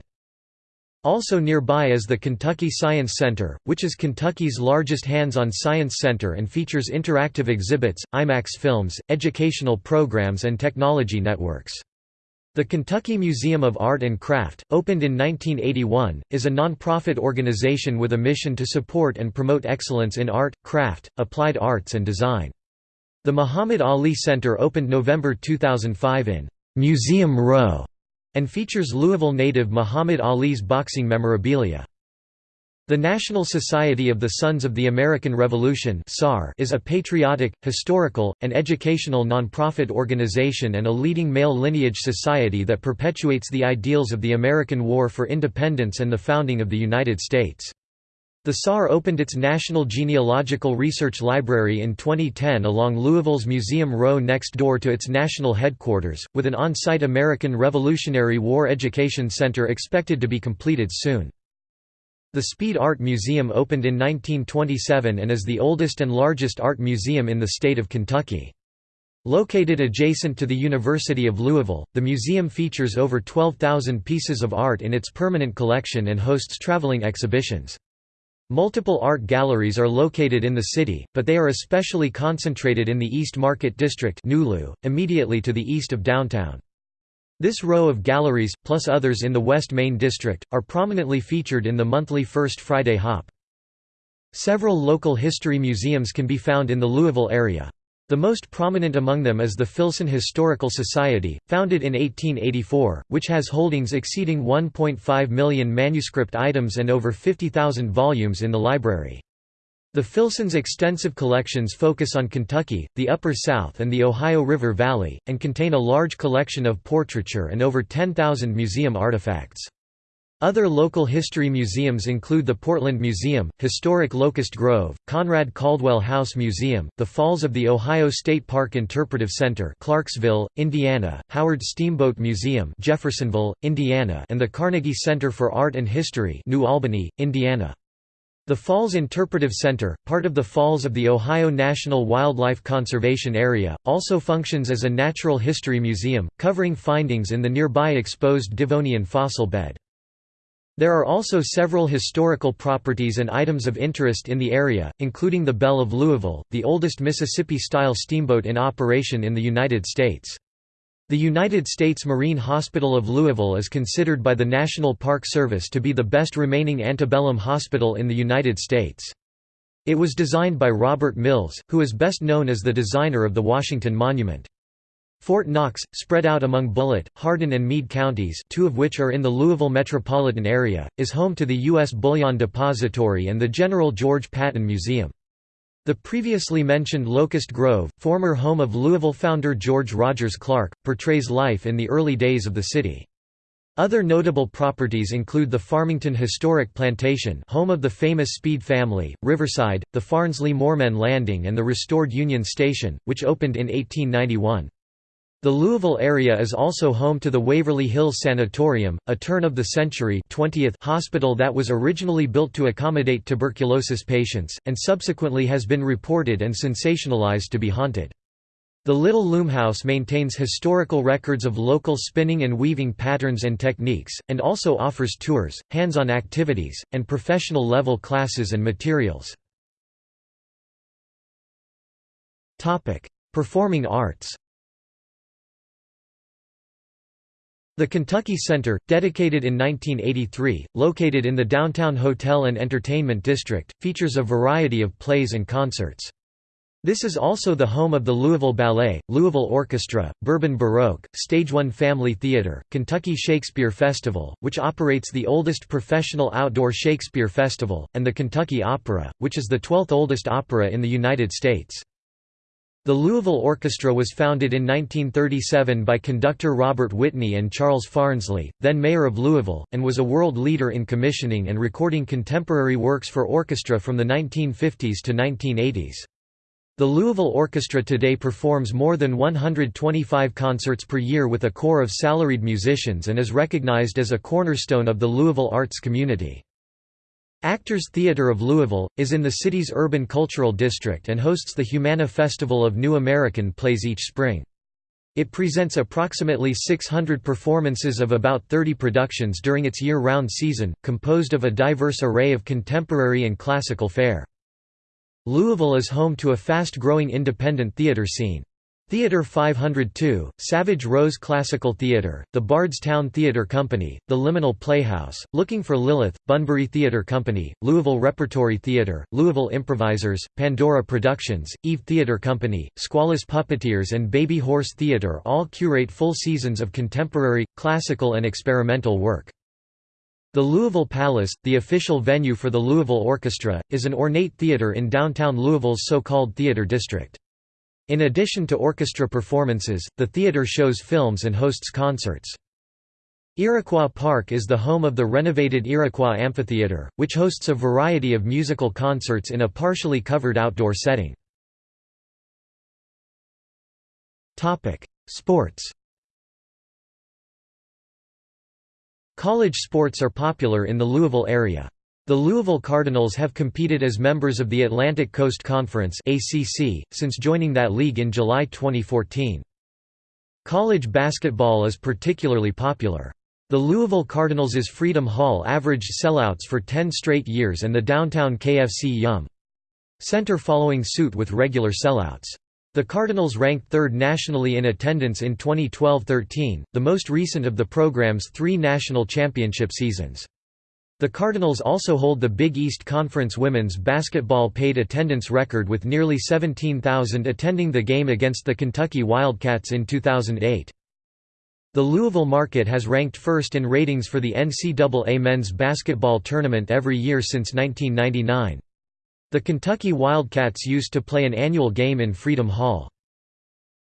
Also nearby is the Kentucky Science Center, which is Kentucky's largest hands-on science center and features interactive exhibits, IMAX films, educational programs and technology networks. The Kentucky Museum of Art and Craft, opened in 1981, is a non-profit organization with a mission to support and promote excellence in art, craft, applied arts and design. The Muhammad Ali Center opened November 2005 in Museum Row and features Louisville native Muhammad Ali's boxing memorabilia. The National Society of the Sons of the American Revolution is a patriotic, historical, and educational nonprofit organization and a leading male lineage society that perpetuates the ideals of the American War for Independence and the founding of the United States. The SAR opened its National Genealogical Research Library in 2010 along Louisville's Museum Row next door to its national headquarters, with an on-site American Revolutionary War Education Center expected to be completed soon. The Speed Art Museum opened in 1927 and is the oldest and largest art museum in the state of Kentucky. Located adjacent to the University of Louisville, the museum features over 12,000 pieces of art in its permanent collection and hosts traveling exhibitions. Multiple art galleries are located in the city, but they are especially concentrated in the East Market District immediately to the east of downtown. This row of galleries, plus others in the West Main District, are prominently featured in the monthly First Friday Hop. Several local history museums can be found in the Louisville area. The most prominent among them is the Filson Historical Society, founded in 1884, which has holdings exceeding 1.5 million manuscript items and over 50,000 volumes in the library. The Filson's extensive collections focus on Kentucky, the Upper South and the Ohio River Valley, and contain a large collection of portraiture and over 10,000 museum artifacts. Other local history museums include the Portland Museum, Historic Locust Grove, Conrad Caldwell House Museum, the Falls of the Ohio State Park Interpretive Center Clarksville, Indiana, Howard Steamboat Museum Jeffersonville, Indiana and the Carnegie Center for Art and History New Albany, Indiana. The Falls Interpretive Center, part of the Falls of the Ohio National Wildlife Conservation Area, also functions as a natural history museum, covering findings in the nearby exposed Devonian fossil bed. There are also several historical properties and items of interest in the area, including the Belle of Louisville, the oldest Mississippi-style steamboat in operation in the United States. The United States Marine Hospital of Louisville is considered by the National Park Service to be the best remaining antebellum hospital in the United States. It was designed by Robert Mills, who is best known as the designer of the Washington Monument. Fort Knox, spread out among Bullitt, Hardin and Meade counties two of which are in the Louisville metropolitan area, is home to the U.S. Bullion Depository and the General George Patton Museum. The previously mentioned Locust Grove, former home of Louisville founder George Rogers Clark, portrays life in the early days of the city. Other notable properties include the Farmington Historic Plantation home of the famous Speed family, Riverside, the Farnsley Moremen Landing and the restored Union Station, which opened in 1891. The Louisville area is also home to the Waverly Hills Sanatorium, a turn-of-the-century hospital that was originally built to accommodate tuberculosis patients, and subsequently has been reported and sensationalized to be haunted. The Little Loom House maintains historical records of local spinning and weaving patterns and techniques, and also offers tours, hands-on activities, and professional-level classes and materials. Performing arts The Kentucky Center, dedicated in 1983, located in the downtown hotel and entertainment district, features a variety of plays and concerts. This is also the home of the Louisville Ballet, Louisville Orchestra, Bourbon Baroque, Stage One Family Theater, Kentucky Shakespeare Festival, which operates the oldest professional outdoor Shakespeare festival, and the Kentucky Opera, which is the 12th oldest opera in the United States. The Louisville Orchestra was founded in 1937 by conductor Robert Whitney and Charles Farnsley, then mayor of Louisville, and was a world leader in commissioning and recording contemporary works for orchestra from the 1950s to 1980s. The Louisville Orchestra today performs more than 125 concerts per year with a core of salaried musicians and is recognized as a cornerstone of the Louisville arts community. Actors Theatre of Louisville, is in the city's urban cultural district and hosts the Humana Festival of New American Plays each spring. It presents approximately 600 performances of about 30 productions during its year-round season, composed of a diverse array of contemporary and classical fare. Louisville is home to a fast-growing independent theatre scene. Theatre 502, Savage Rose Classical Theatre, the Bardstown Theatre Company, the Liminal Playhouse, Looking for Lilith, Bunbury Theatre Company, Louisville Repertory Theatre, Louisville Improvisers, Pandora Productions, Eve Theatre Company, Squallis Puppeteers and Baby Horse Theatre all curate full seasons of contemporary, classical and experimental work. The Louisville Palace, the official venue for the Louisville Orchestra, is an ornate theatre in downtown Louisville's so-called theatre district. In addition to orchestra performances, the theatre shows films and hosts concerts. Iroquois Park is the home of the renovated Iroquois Amphitheatre, which hosts a variety of musical concerts in a partially covered outdoor setting. Sports College sports are popular in the Louisville area. The Louisville Cardinals have competed as members of the Atlantic Coast Conference (ACC) since joining that league in July 2014. College basketball is particularly popular. The Louisville Cardinals' Freedom Hall averaged sellouts for 10 straight years and the downtown KFC Yum! Center following suit with regular sellouts. The Cardinals ranked third nationally in attendance in 2012–13, the most recent of the program's three national championship seasons. The Cardinals also hold the Big East Conference women's basketball paid attendance record with nearly 17,000 attending the game against the Kentucky Wildcats in 2008. The Louisville market has ranked first in ratings for the NCAA men's basketball tournament every year since 1999. The Kentucky Wildcats used to play an annual game in Freedom Hall.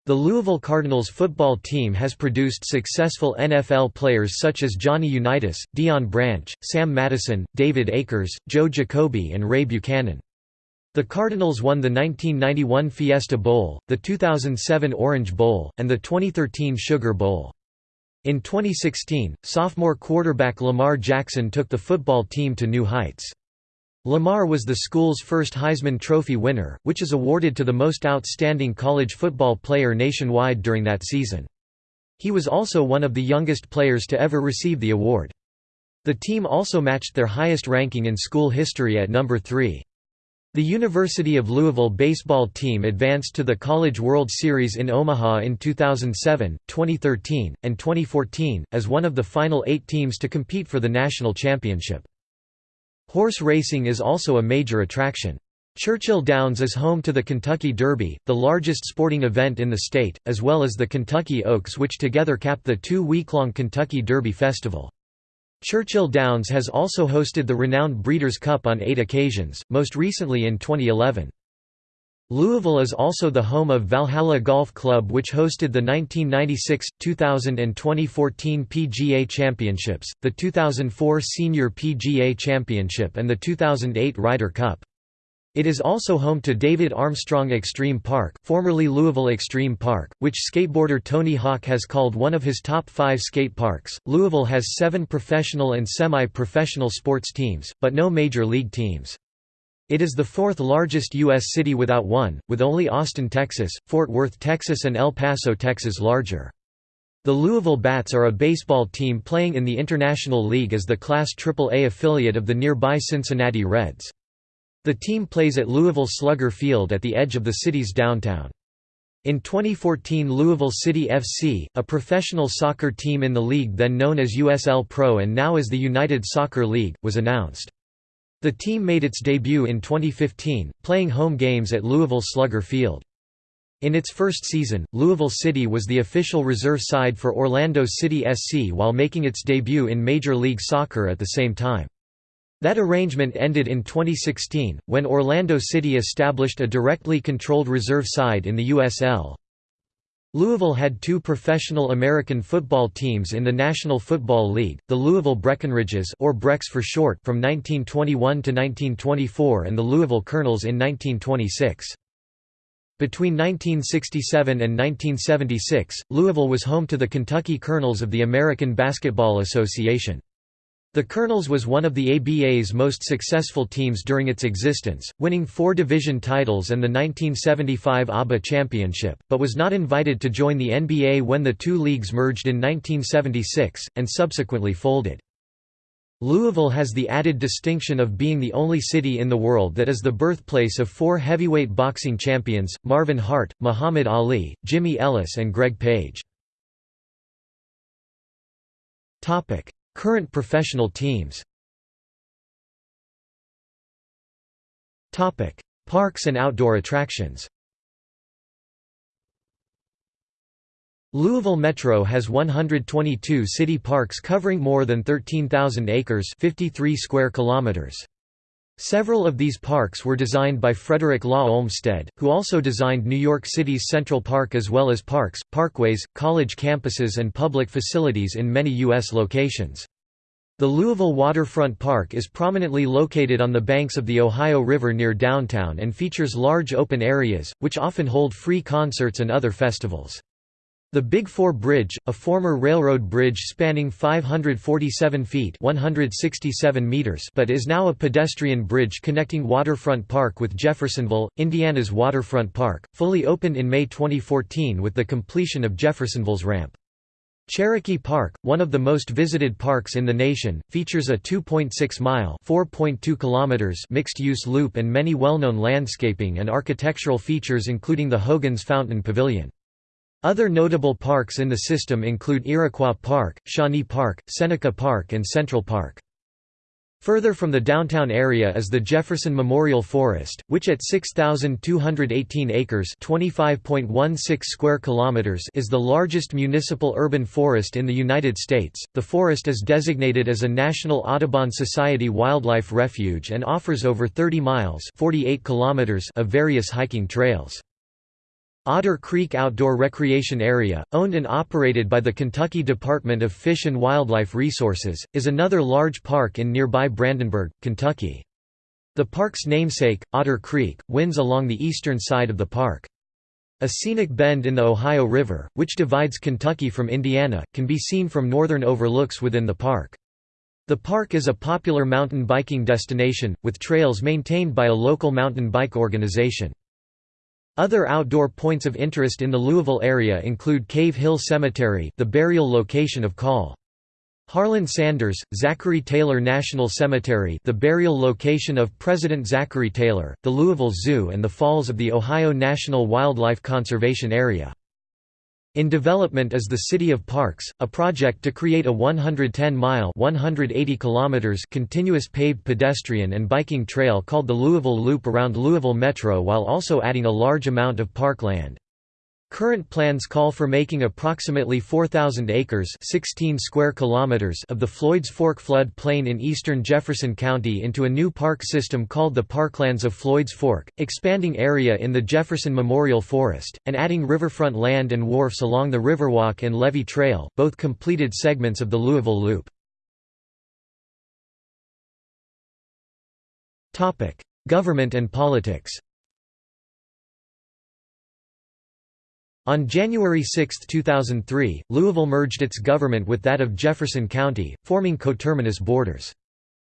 The Louisville Cardinals football team has produced successful NFL players such as Johnny Unitas, Deion Branch, Sam Madison, David Akers, Joe Jacoby and Ray Buchanan. The Cardinals won the 1991 Fiesta Bowl, the 2007 Orange Bowl, and the 2013 Sugar Bowl. In 2016, sophomore quarterback Lamar Jackson took the football team to new heights. Lamar was the school's first Heisman Trophy winner, which is awarded to the most outstanding college football player nationwide during that season. He was also one of the youngest players to ever receive the award. The team also matched their highest ranking in school history at number 3. The University of Louisville baseball team advanced to the College World Series in Omaha in 2007, 2013, and 2014, as one of the final eight teams to compete for the national championship. Horse racing is also a major attraction. Churchill Downs is home to the Kentucky Derby, the largest sporting event in the state, as well as the Kentucky Oaks which together cap the two-week-long Kentucky Derby Festival. Churchill Downs has also hosted the renowned Breeders' Cup on eight occasions, most recently in 2011. Louisville is also the home of Valhalla Golf Club which hosted the 1996, 2000 and 2014 PGA Championships, the 2004 Senior PGA Championship and the 2008 Ryder Cup. It is also home to David Armstrong Extreme Park formerly Louisville Extreme Park, which skateboarder Tony Hawk has called one of his top five skate parks. Louisville has seven professional and semi-professional sports teams, but no major league teams. It is the fourth largest U.S. city without one, with only Austin, Texas, Fort Worth, Texas and El Paso, Texas larger. The Louisville Bats are a baseball team playing in the International League as the Class AAA affiliate of the nearby Cincinnati Reds. The team plays at Louisville Slugger Field at the edge of the city's downtown. In 2014 Louisville City FC, a professional soccer team in the league then known as USL Pro and now as the United Soccer League, was announced. The team made its debut in 2015, playing home games at Louisville Slugger Field. In its first season, Louisville City was the official reserve side for Orlando City SC while making its debut in Major League Soccer at the same time. That arrangement ended in 2016, when Orlando City established a directly controlled reserve side in the USL. Louisville had two professional American football teams in the National Football League, the Louisville Breckenridges or Brecks for short from 1921 to 1924 and the Louisville Colonels in 1926. Between 1967 and 1976, Louisville was home to the Kentucky Colonels of the American Basketball Association. The Colonels was one of the ABA's most successful teams during its existence, winning four division titles and the 1975 ABA championship, but was not invited to join the NBA when the two leagues merged in 1976, and subsequently folded. Louisville has the added distinction of being the only city in the world that is the birthplace of four heavyweight boxing champions, Marvin Hart, Muhammad Ali, Jimmy Ellis and Greg Page. Current professional teams Parks and outdoor attractions Louisville Metro has 122 city parks covering more than 13,000 acres 53 square kilometers. Several of these parks were designed by Frederick Law Olmsted, who also designed New York City's Central Park as well as parks, parkways, college campuses and public facilities in many U.S. locations. The Louisville Waterfront Park is prominently located on the banks of the Ohio River near downtown and features large open areas, which often hold free concerts and other festivals. The Big Four Bridge, a former railroad bridge spanning 547 feet 167 meters but is now a pedestrian bridge connecting Waterfront Park with Jeffersonville, Indiana's Waterfront Park, fully opened in May 2014 with the completion of Jeffersonville's ramp. Cherokee Park, one of the most visited parks in the nation, features a 2.6-mile mixed-use loop and many well-known landscaping and architectural features including the Hogan's Fountain Pavilion. Other notable parks in the system include Iroquois Park, Shawnee Park, Seneca Park and Central Park. Further from the downtown area is the Jefferson Memorial Forest, which at 6,218 acres (25.16 square kilometers) is the largest municipal urban forest in the United States. The forest is designated as a National Audubon Society wildlife refuge and offers over 30 miles (48 kilometers) of various hiking trails. Otter Creek Outdoor Recreation Area, owned and operated by the Kentucky Department of Fish and Wildlife Resources, is another large park in nearby Brandenburg, Kentucky. The park's namesake, Otter Creek, winds along the eastern side of the park. A scenic bend in the Ohio River, which divides Kentucky from Indiana, can be seen from northern overlooks within the park. The park is a popular mountain biking destination, with trails maintained by a local mountain bike organization. Other outdoor points of interest in the Louisville area include Cave Hill Cemetery the burial location of Col. Harlan Sanders, Zachary Taylor National Cemetery the burial location of President Zachary Taylor, the Louisville Zoo and the Falls of the Ohio National Wildlife Conservation Area. In development is the City of Parks, a project to create a 110-mile (180 kilometers) continuous paved pedestrian and biking trail called the Louisville Loop around Louisville Metro while also adding a large amount of park land. Current plans call for making approximately 4,000 acres 16 square kilometers of the Floyd's Fork flood plain in eastern Jefferson County into a new park system called the Parklands of Floyd's Fork, expanding area in the Jefferson Memorial Forest, and adding riverfront land and wharfs along the Riverwalk and Levee Trail, both completed segments of the Louisville Loop. Government and politics On January 6, 2003, Louisville merged its government with that of Jefferson County, forming coterminous borders.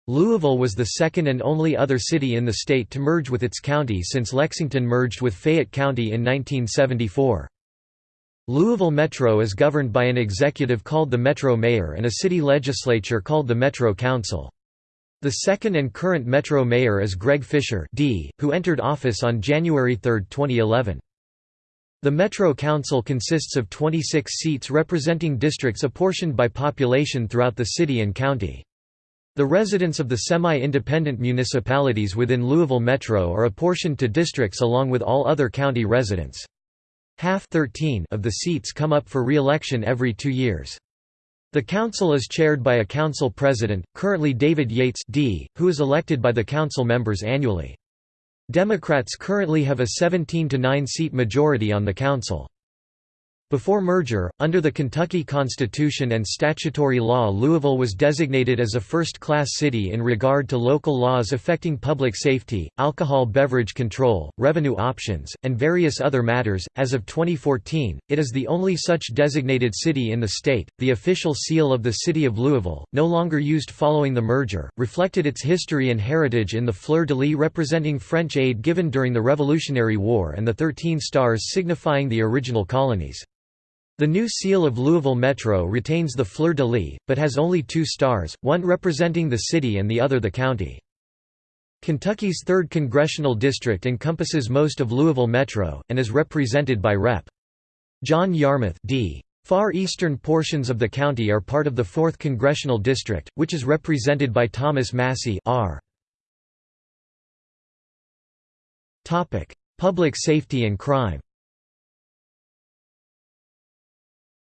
Louisville was the second and only other city in the state to merge with its county since Lexington merged with Fayette County in 1974. Louisville Metro is governed by an executive called the Metro Mayor and a city legislature called the Metro Council. The second and current Metro Mayor is Greg Fisher D., who entered office on January 3, 2011. The Metro Council consists of 26 seats representing districts apportioned by population throughout the city and county. The residents of the semi-independent municipalities within Louisville Metro are apportioned to districts along with all other county residents. Half 13 of the seats come up for re-election every two years. The council is chaired by a council president, currently David Yates D., who is elected by the council members annually. Democrats currently have a 17 to 9 seat majority on the council. Before merger, under the Kentucky Constitution and statutory law Louisville was designated as a first-class city in regard to local laws affecting public safety, alcohol beverage control, revenue options, and various other matters. As of 2014, it is the only such designated city in the state. The official seal of the city of Louisville, no longer used following the merger, reflected its history and heritage in the fleur-de-lis representing French aid given during the Revolutionary War and the 13 stars signifying the original colonies. The new seal of Louisville Metro retains the fleur-de-lis, but has only two stars, one representing the city and the other the county. Kentucky's 3rd Congressional District encompasses most of Louisville Metro, and is represented by Rep. John Yarmuth D. Far eastern portions of the county are part of the 4th Congressional District, which is represented by Thomas Massie R. Public safety and crime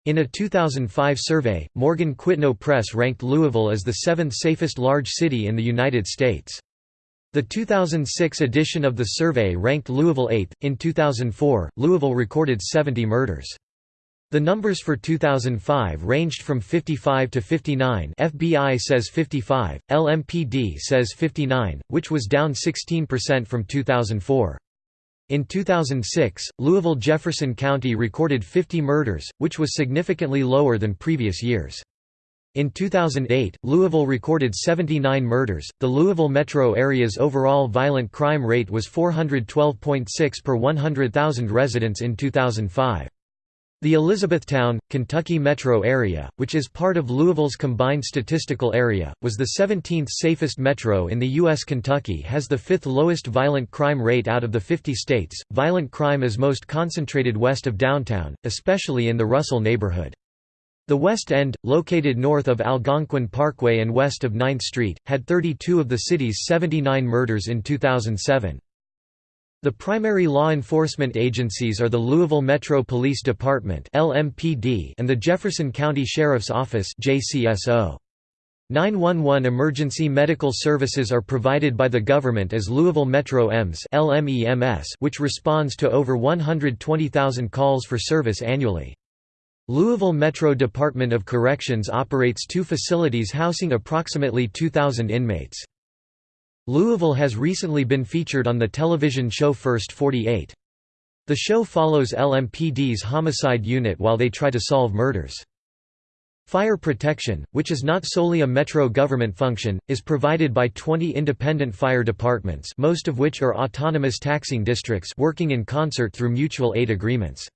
In a 2005 survey, Morgan Quitno Press ranked Louisville as the seventh safest large city in the United States. The 2006 edition of the survey ranked Louisville 8th. In 2004, Louisville recorded 70 murders. The numbers for 2005 ranged from 55 to 59 FBI says 55, LMPD says 59, which was down 16% from 2004. In 2006, Louisville Jefferson County recorded 50 murders, which was significantly lower than previous years. In 2008, Louisville recorded 79 murders. The Louisville metro area's overall violent crime rate was 412.6 per 100,000 residents in 2005. The Elizabethtown, Kentucky metro area, which is part of Louisville's combined statistical area, was the 17th safest metro in the U.S. Kentucky has the fifth lowest violent crime rate out of the 50 states. Violent crime is most concentrated west of downtown, especially in the Russell neighborhood. The West End, located north of Algonquin Parkway and west of 9th Street, had 32 of the city's 79 murders in 2007. The primary law enforcement agencies are the Louisville Metro Police Department (LMPD) and the Jefferson County Sheriff's Office (JCSO). 911 emergency medical services are provided by the government as Louisville Metro EMS (LMEMS), which responds to over 120,000 calls for service annually. Louisville Metro Department of Corrections operates two facilities housing approximately 2,000 inmates. Louisville has recently been featured on the television show First 48. The show follows LMPD's homicide unit while they try to solve murders. Fire protection, which is not solely a metro government function, is provided by 20 independent fire departments most of which are autonomous taxing districts working in concert through mutual aid agreements.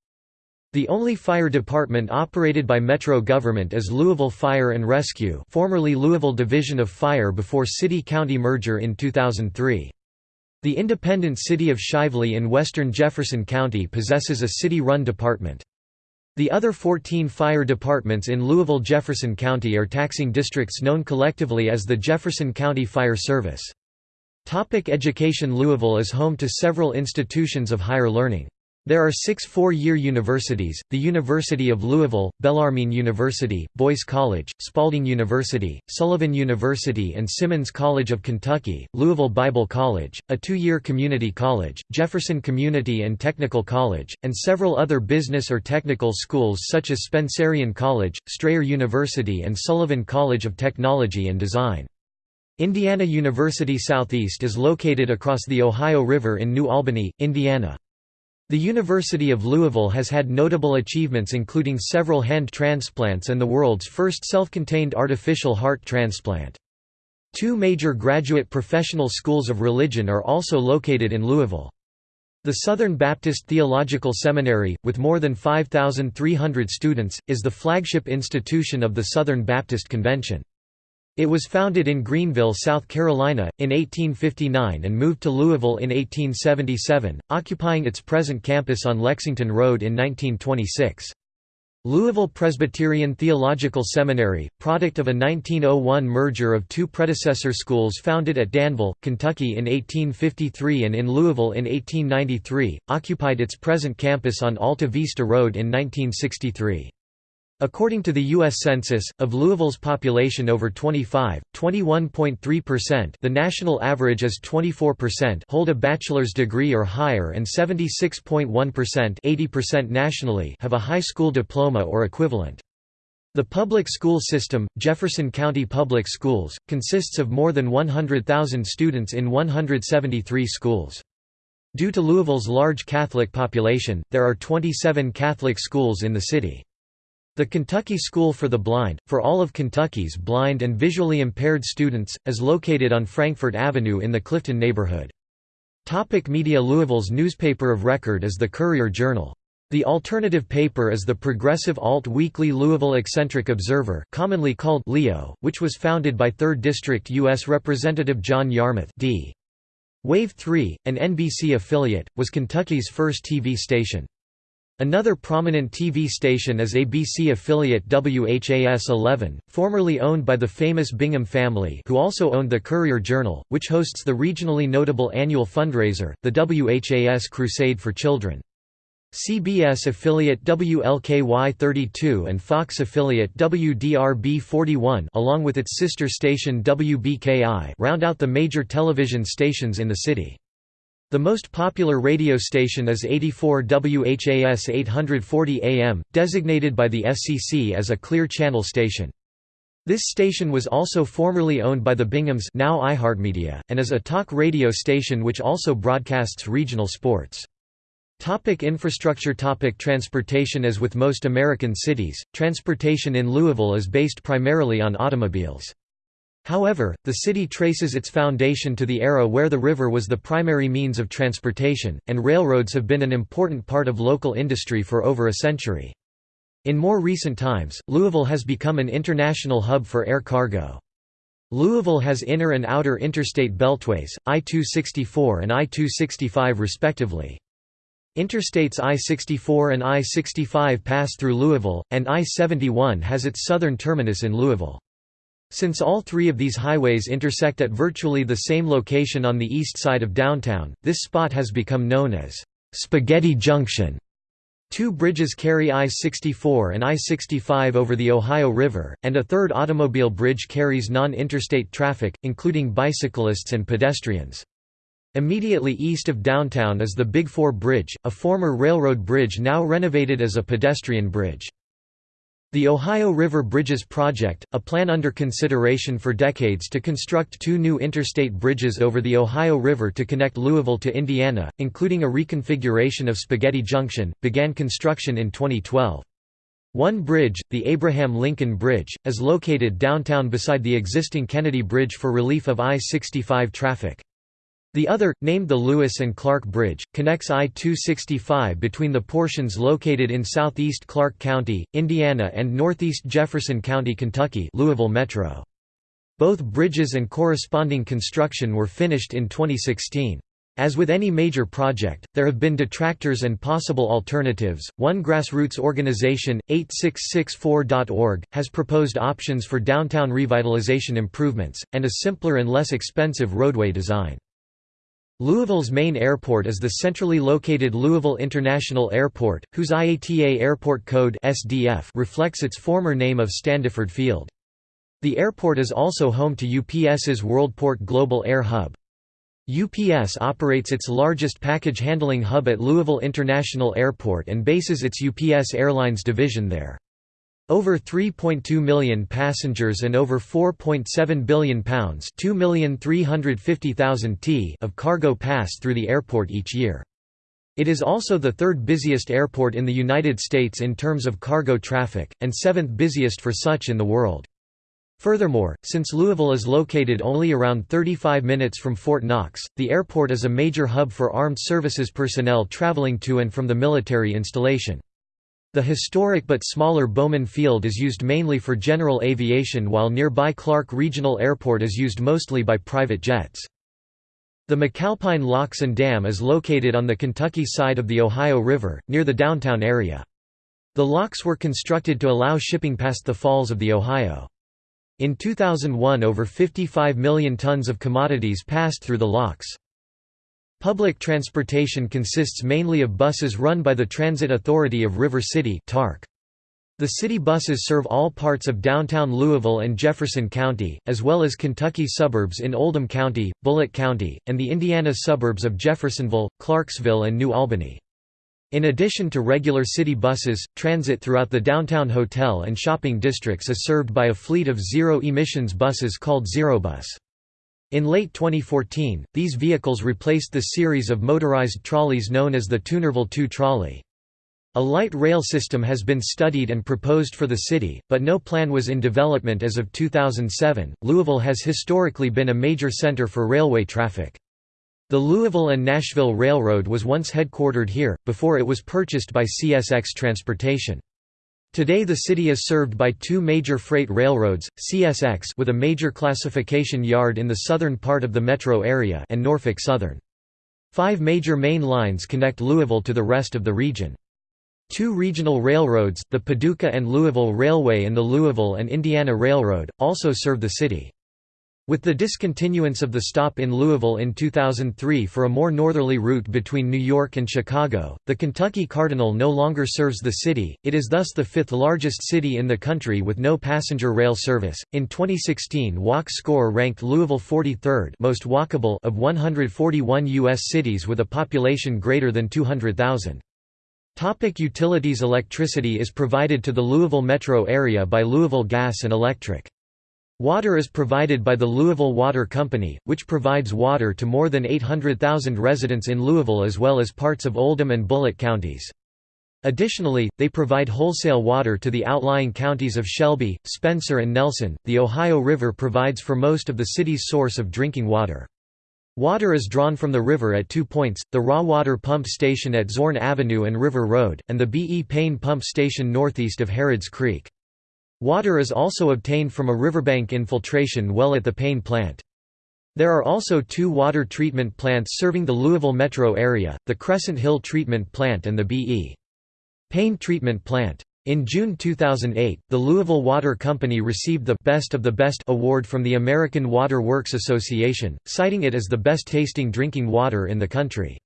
The only fire department operated by Metro government is Louisville Fire and Rescue formerly Louisville Division of Fire before city-county merger in 2003. The independent city of Shively in western Jefferson County possesses a city-run department. The other 14 fire departments in Louisville-Jefferson County are taxing districts known collectively as the Jefferson County Fire Service. Topic education Louisville is home to several institutions of higher learning. There are six four-year universities, the University of Louisville, Bellarmine University, Boyce College, Spalding University, Sullivan University and Simmons College of Kentucky, Louisville Bible College, a two-year community college, Jefferson Community and Technical College, and several other business or technical schools such as Spencerian College, Strayer University and Sullivan College of Technology and Design. Indiana University Southeast is located across the Ohio River in New Albany, Indiana. The University of Louisville has had notable achievements including several hand transplants and the world's first self-contained artificial heart transplant. Two major graduate professional schools of religion are also located in Louisville. The Southern Baptist Theological Seminary, with more than 5,300 students, is the flagship institution of the Southern Baptist Convention. It was founded in Greenville, South Carolina, in 1859 and moved to Louisville in 1877, occupying its present campus on Lexington Road in 1926. Louisville Presbyterian Theological Seminary, product of a 1901 merger of two predecessor schools founded at Danville, Kentucky in 1853 and in Louisville in 1893, occupied its present campus on Alta Vista Road in 1963. According to the U.S. Census, of Louisville's population over 25, 21.3% the national average is 24% hold a bachelor's degree or higher and 76.1% 80% nationally have a high school diploma or equivalent. The public school system, Jefferson County Public Schools, consists of more than 100,000 students in 173 schools. Due to Louisville's large Catholic population, there are 27 Catholic schools in the city. The Kentucky School for the Blind, for all of Kentucky's blind and visually impaired students, is located on Frankfort Avenue in the Clifton neighborhood. Topic media Louisville's newspaper of record is the Courier-Journal. The alternative paper is the progressive alt-weekly Louisville Eccentric Observer commonly called Leo, which was founded by 3rd District U.S. Representative John Yarmuth D. Wave 3, an NBC affiliate, was Kentucky's first TV station. Another prominent TV station is ABC affiliate WHAS-11, formerly owned by the famous Bingham family who also owned the Courier-Journal, which hosts the regionally notable annual fundraiser, the WHAS Crusade for Children. CBS affiliate WLKY32 and Fox affiliate WDRB41 along with its sister station WBKI round out the major television stations in the city. The most popular radio station is 84 WHAS 840 AM, designated by the FCC as a Clear Channel station. This station was also formerly owned by the Binghams now iHeartMedia, and is a talk radio station which also broadcasts regional sports. Topic infrastructure Topic Transportation As with most American cities, transportation in Louisville is based primarily on automobiles. However, the city traces its foundation to the era where the river was the primary means of transportation, and railroads have been an important part of local industry for over a century. In more recent times, Louisville has become an international hub for air cargo. Louisville has inner and outer interstate beltways, I-264 and I-265 respectively. Interstates I-64 and I-65 pass through Louisville, and I-71 has its southern terminus in Louisville. Since all three of these highways intersect at virtually the same location on the east side of downtown, this spot has become known as Spaghetti Junction. Two bridges carry I-64 and I-65 over the Ohio River, and a third automobile bridge carries non-interstate traffic, including bicyclists and pedestrians. Immediately east of downtown is the Big Four Bridge, a former railroad bridge now renovated as a pedestrian bridge. The Ohio River Bridges Project, a plan under consideration for decades to construct two new interstate bridges over the Ohio River to connect Louisville to Indiana, including a reconfiguration of Spaghetti Junction, began construction in 2012. One bridge, the Abraham Lincoln Bridge, is located downtown beside the existing Kennedy Bridge for relief of I-65 traffic. The other, named the Lewis and Clark Bridge, connects I-265 between the portions located in southeast Clark County, Indiana and northeast Jefferson County, Kentucky Louisville Metro. Both bridges and corresponding construction were finished in 2016. As with any major project, there have been detractors and possible alternatives. One grassroots organization, 8664.org, has proposed options for downtown revitalization improvements, and a simpler and less expensive roadway design. Louisville's main airport is the centrally located Louisville International Airport, whose IATA airport code SDF reflects its former name of Standiford Field. The airport is also home to UPS's WorldPort Global Air Hub. UPS operates its largest package handling hub at Louisville International Airport and bases its UPS Airlines division there. Over 3.2 million passengers and over 4.7 billion pounds t of cargo pass through the airport each year. It is also the third busiest airport in the United States in terms of cargo traffic, and seventh busiest for such in the world. Furthermore, since Louisville is located only around 35 minutes from Fort Knox, the airport is a major hub for armed services personnel traveling to and from the military installation. The historic but smaller Bowman Field is used mainly for general aviation while nearby Clark Regional Airport is used mostly by private jets. The McAlpine Locks and Dam is located on the Kentucky side of the Ohio River, near the downtown area. The locks were constructed to allow shipping past the falls of the Ohio. In 2001 over 55 million tons of commodities passed through the locks. Public transportation consists mainly of buses run by the Transit Authority of River City TARC. The city buses serve all parts of downtown Louisville and Jefferson County, as well as Kentucky suburbs in Oldham County, Bullitt County, and the Indiana suburbs of Jeffersonville, Clarksville and New Albany. In addition to regular city buses, transit throughout the downtown hotel and shopping districts is served by a fleet of zero-emissions buses called Zerobus. In late 2014, these vehicles replaced the series of motorized trolleys known as the Toonerville 2 trolley. A light rail system has been studied and proposed for the city, but no plan was in development as of 2007. Louisville has historically been a major center for railway traffic. The Louisville and Nashville Railroad was once headquartered here, before it was purchased by CSX Transportation. Today the city is served by two major freight railroads, CSX with a major classification yard in the southern part of the metro area and Norfolk Southern. Five major main lines connect Louisville to the rest of the region. Two regional railroads, the Paducah and Louisville Railway and the Louisville and Indiana Railroad, also serve the city. With the discontinuance of the stop in Louisville in 2003 for a more northerly route between New York and Chicago, the Kentucky Cardinal no longer serves the city. It is thus the fifth largest city in the country with no passenger rail service. In 2016, Walk Score ranked Louisville 43rd most walkable of 141 U.S. cities with a population greater than 200,000. Topic utilities Electricity is provided to the Louisville metro area by Louisville Gas and Electric. Water is provided by the Louisville Water Company, which provides water to more than 800,000 residents in Louisville as well as parts of Oldham and Bullitt counties. Additionally, they provide wholesale water to the outlying counties of Shelby, Spencer, and Nelson. The Ohio River provides for most of the city's source of drinking water. Water is drawn from the river at two points, the raw water pump station at Zorn Avenue and River Road, and the B. E. Payne pump station northeast of Harrods Creek. Water is also obtained from a riverbank infiltration well at the Payne plant. There are also two water treatment plants serving the Louisville metro area, the Crescent Hill Treatment Plant and the B.E. Payne Treatment Plant. In June 2008, the Louisville Water Company received the Best of the Best award from the American Water Works Association, citing it as the best tasting drinking water in the country.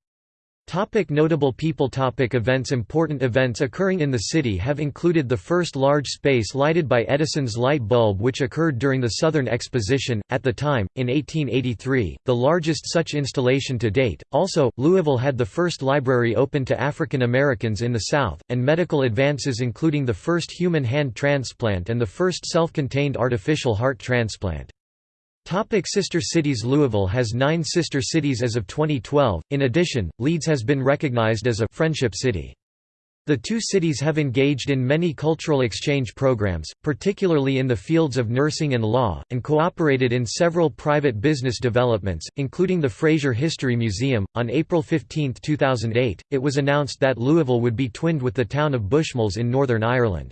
Topic notable people Topic Events Important events occurring in the city have included the first large space lighted by Edison's light bulb which occurred during the Southern Exposition, at the time, in 1883, the largest such installation to date. Also, Louisville had the first library open to African Americans in the South, and medical advances including the first human hand transplant and the first self-contained artificial heart transplant. Topic sister cities Louisville has nine sister cities as of 2012, in addition, Leeds has been recognized as a «friendship city». The two cities have engaged in many cultural exchange programs, particularly in the fields of nursing and law, and cooperated in several private business developments, including the Frazier History Museum. On April 15, 2008, it was announced that Louisville would be twinned with the town of Bushmills in Northern Ireland.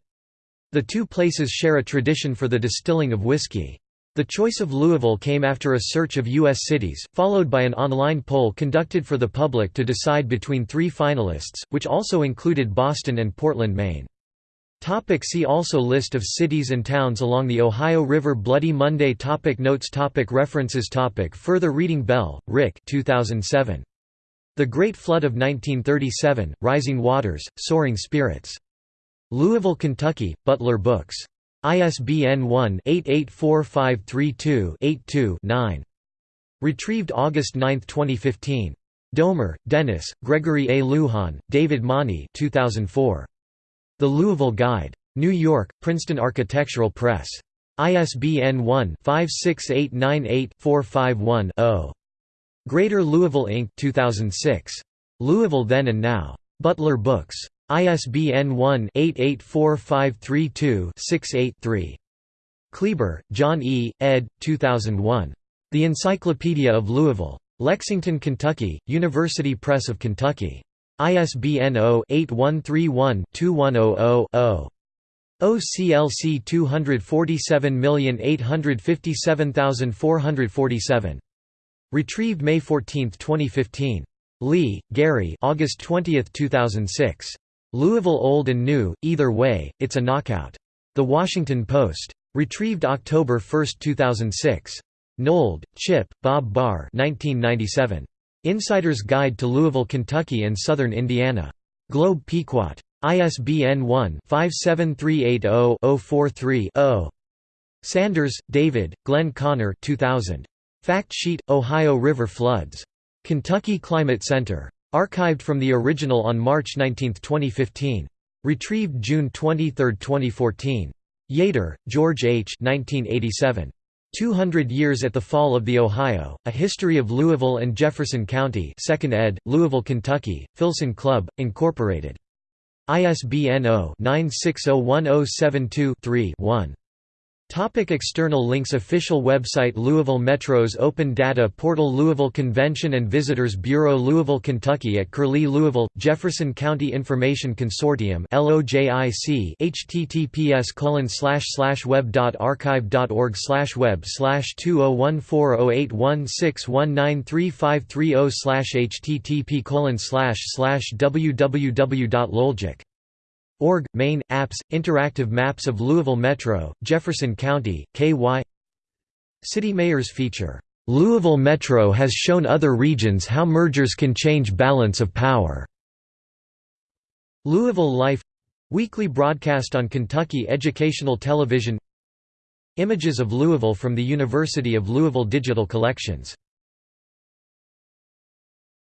The two places share a tradition for the distilling of whiskey. The choice of Louisville came after a search of U.S. cities, followed by an online poll conducted for the public to decide between three finalists, which also included Boston and Portland, Maine. Topic see also List of cities and towns along the Ohio River Bloody Monday topic Notes topic References topic Further reading Bell, Rick 2007. The Great Flood of 1937, Rising Waters, Soaring Spirits. Louisville, Kentucky, Butler Books. ISBN 1-884532-82-9. Retrieved August 9, 2015. Domer, Dennis, Gregory A. Luhan, David Mohney 2004. The Louisville Guide. New York, Princeton Architectural Press. ISBN 1-56898-451-0. Greater Louisville Inc. 2006. Louisville Then and Now. Butler Books. ISBN 1-884532-68-3. Kleber, John E., ed. 2001. The Encyclopedia of Louisville. Lexington, Kentucky, University Press of Kentucky. ISBN 0-8131-2100-0. OCLC 247857447. Retrieved May 14, 2015. Lee, Gary August 20, 2006. Louisville Old and New, Either Way, It's a Knockout. The Washington Post. Retrieved October 1, 2006. Nold, Chip, Bob Barr 1997. Insider's Guide to Louisville, Kentucky and Southern Indiana. Globe Pequot. ISBN 1-57380-043-0. Sanders, David, Glenn Connor 2000. Fact Sheet, Ohio River Floods. Kentucky Climate Center. Archived from the original on March 19, 2015. Retrieved June 23, 2014. Yater, George H. 1987. 200 Years at the Fall of the Ohio, A History of Louisville and Jefferson County 2nd ed., Louisville, Kentucky, Filson Club, Incorporated. ISBN 0-9601072-3-1. Topic external links Official website Louisville Metro's Open Data Portal Louisville Convention and Visitors Bureau Louisville, Kentucky at Curlie Louisville, Jefferson County Information Consortium https colon slash slash web dot archive dot org slash web slash 2014081619353 slash http colon slash slash www.loljik Org, Main, Apps, Interactive Maps of Louisville Metro, Jefferson County, KY City Mayors feature, "'Louisville Metro has shown other regions how mergers can change balance of power' Louisville Life Weekly broadcast on Kentucky Educational Television. Images of Louisville from the University of Louisville Digital Collections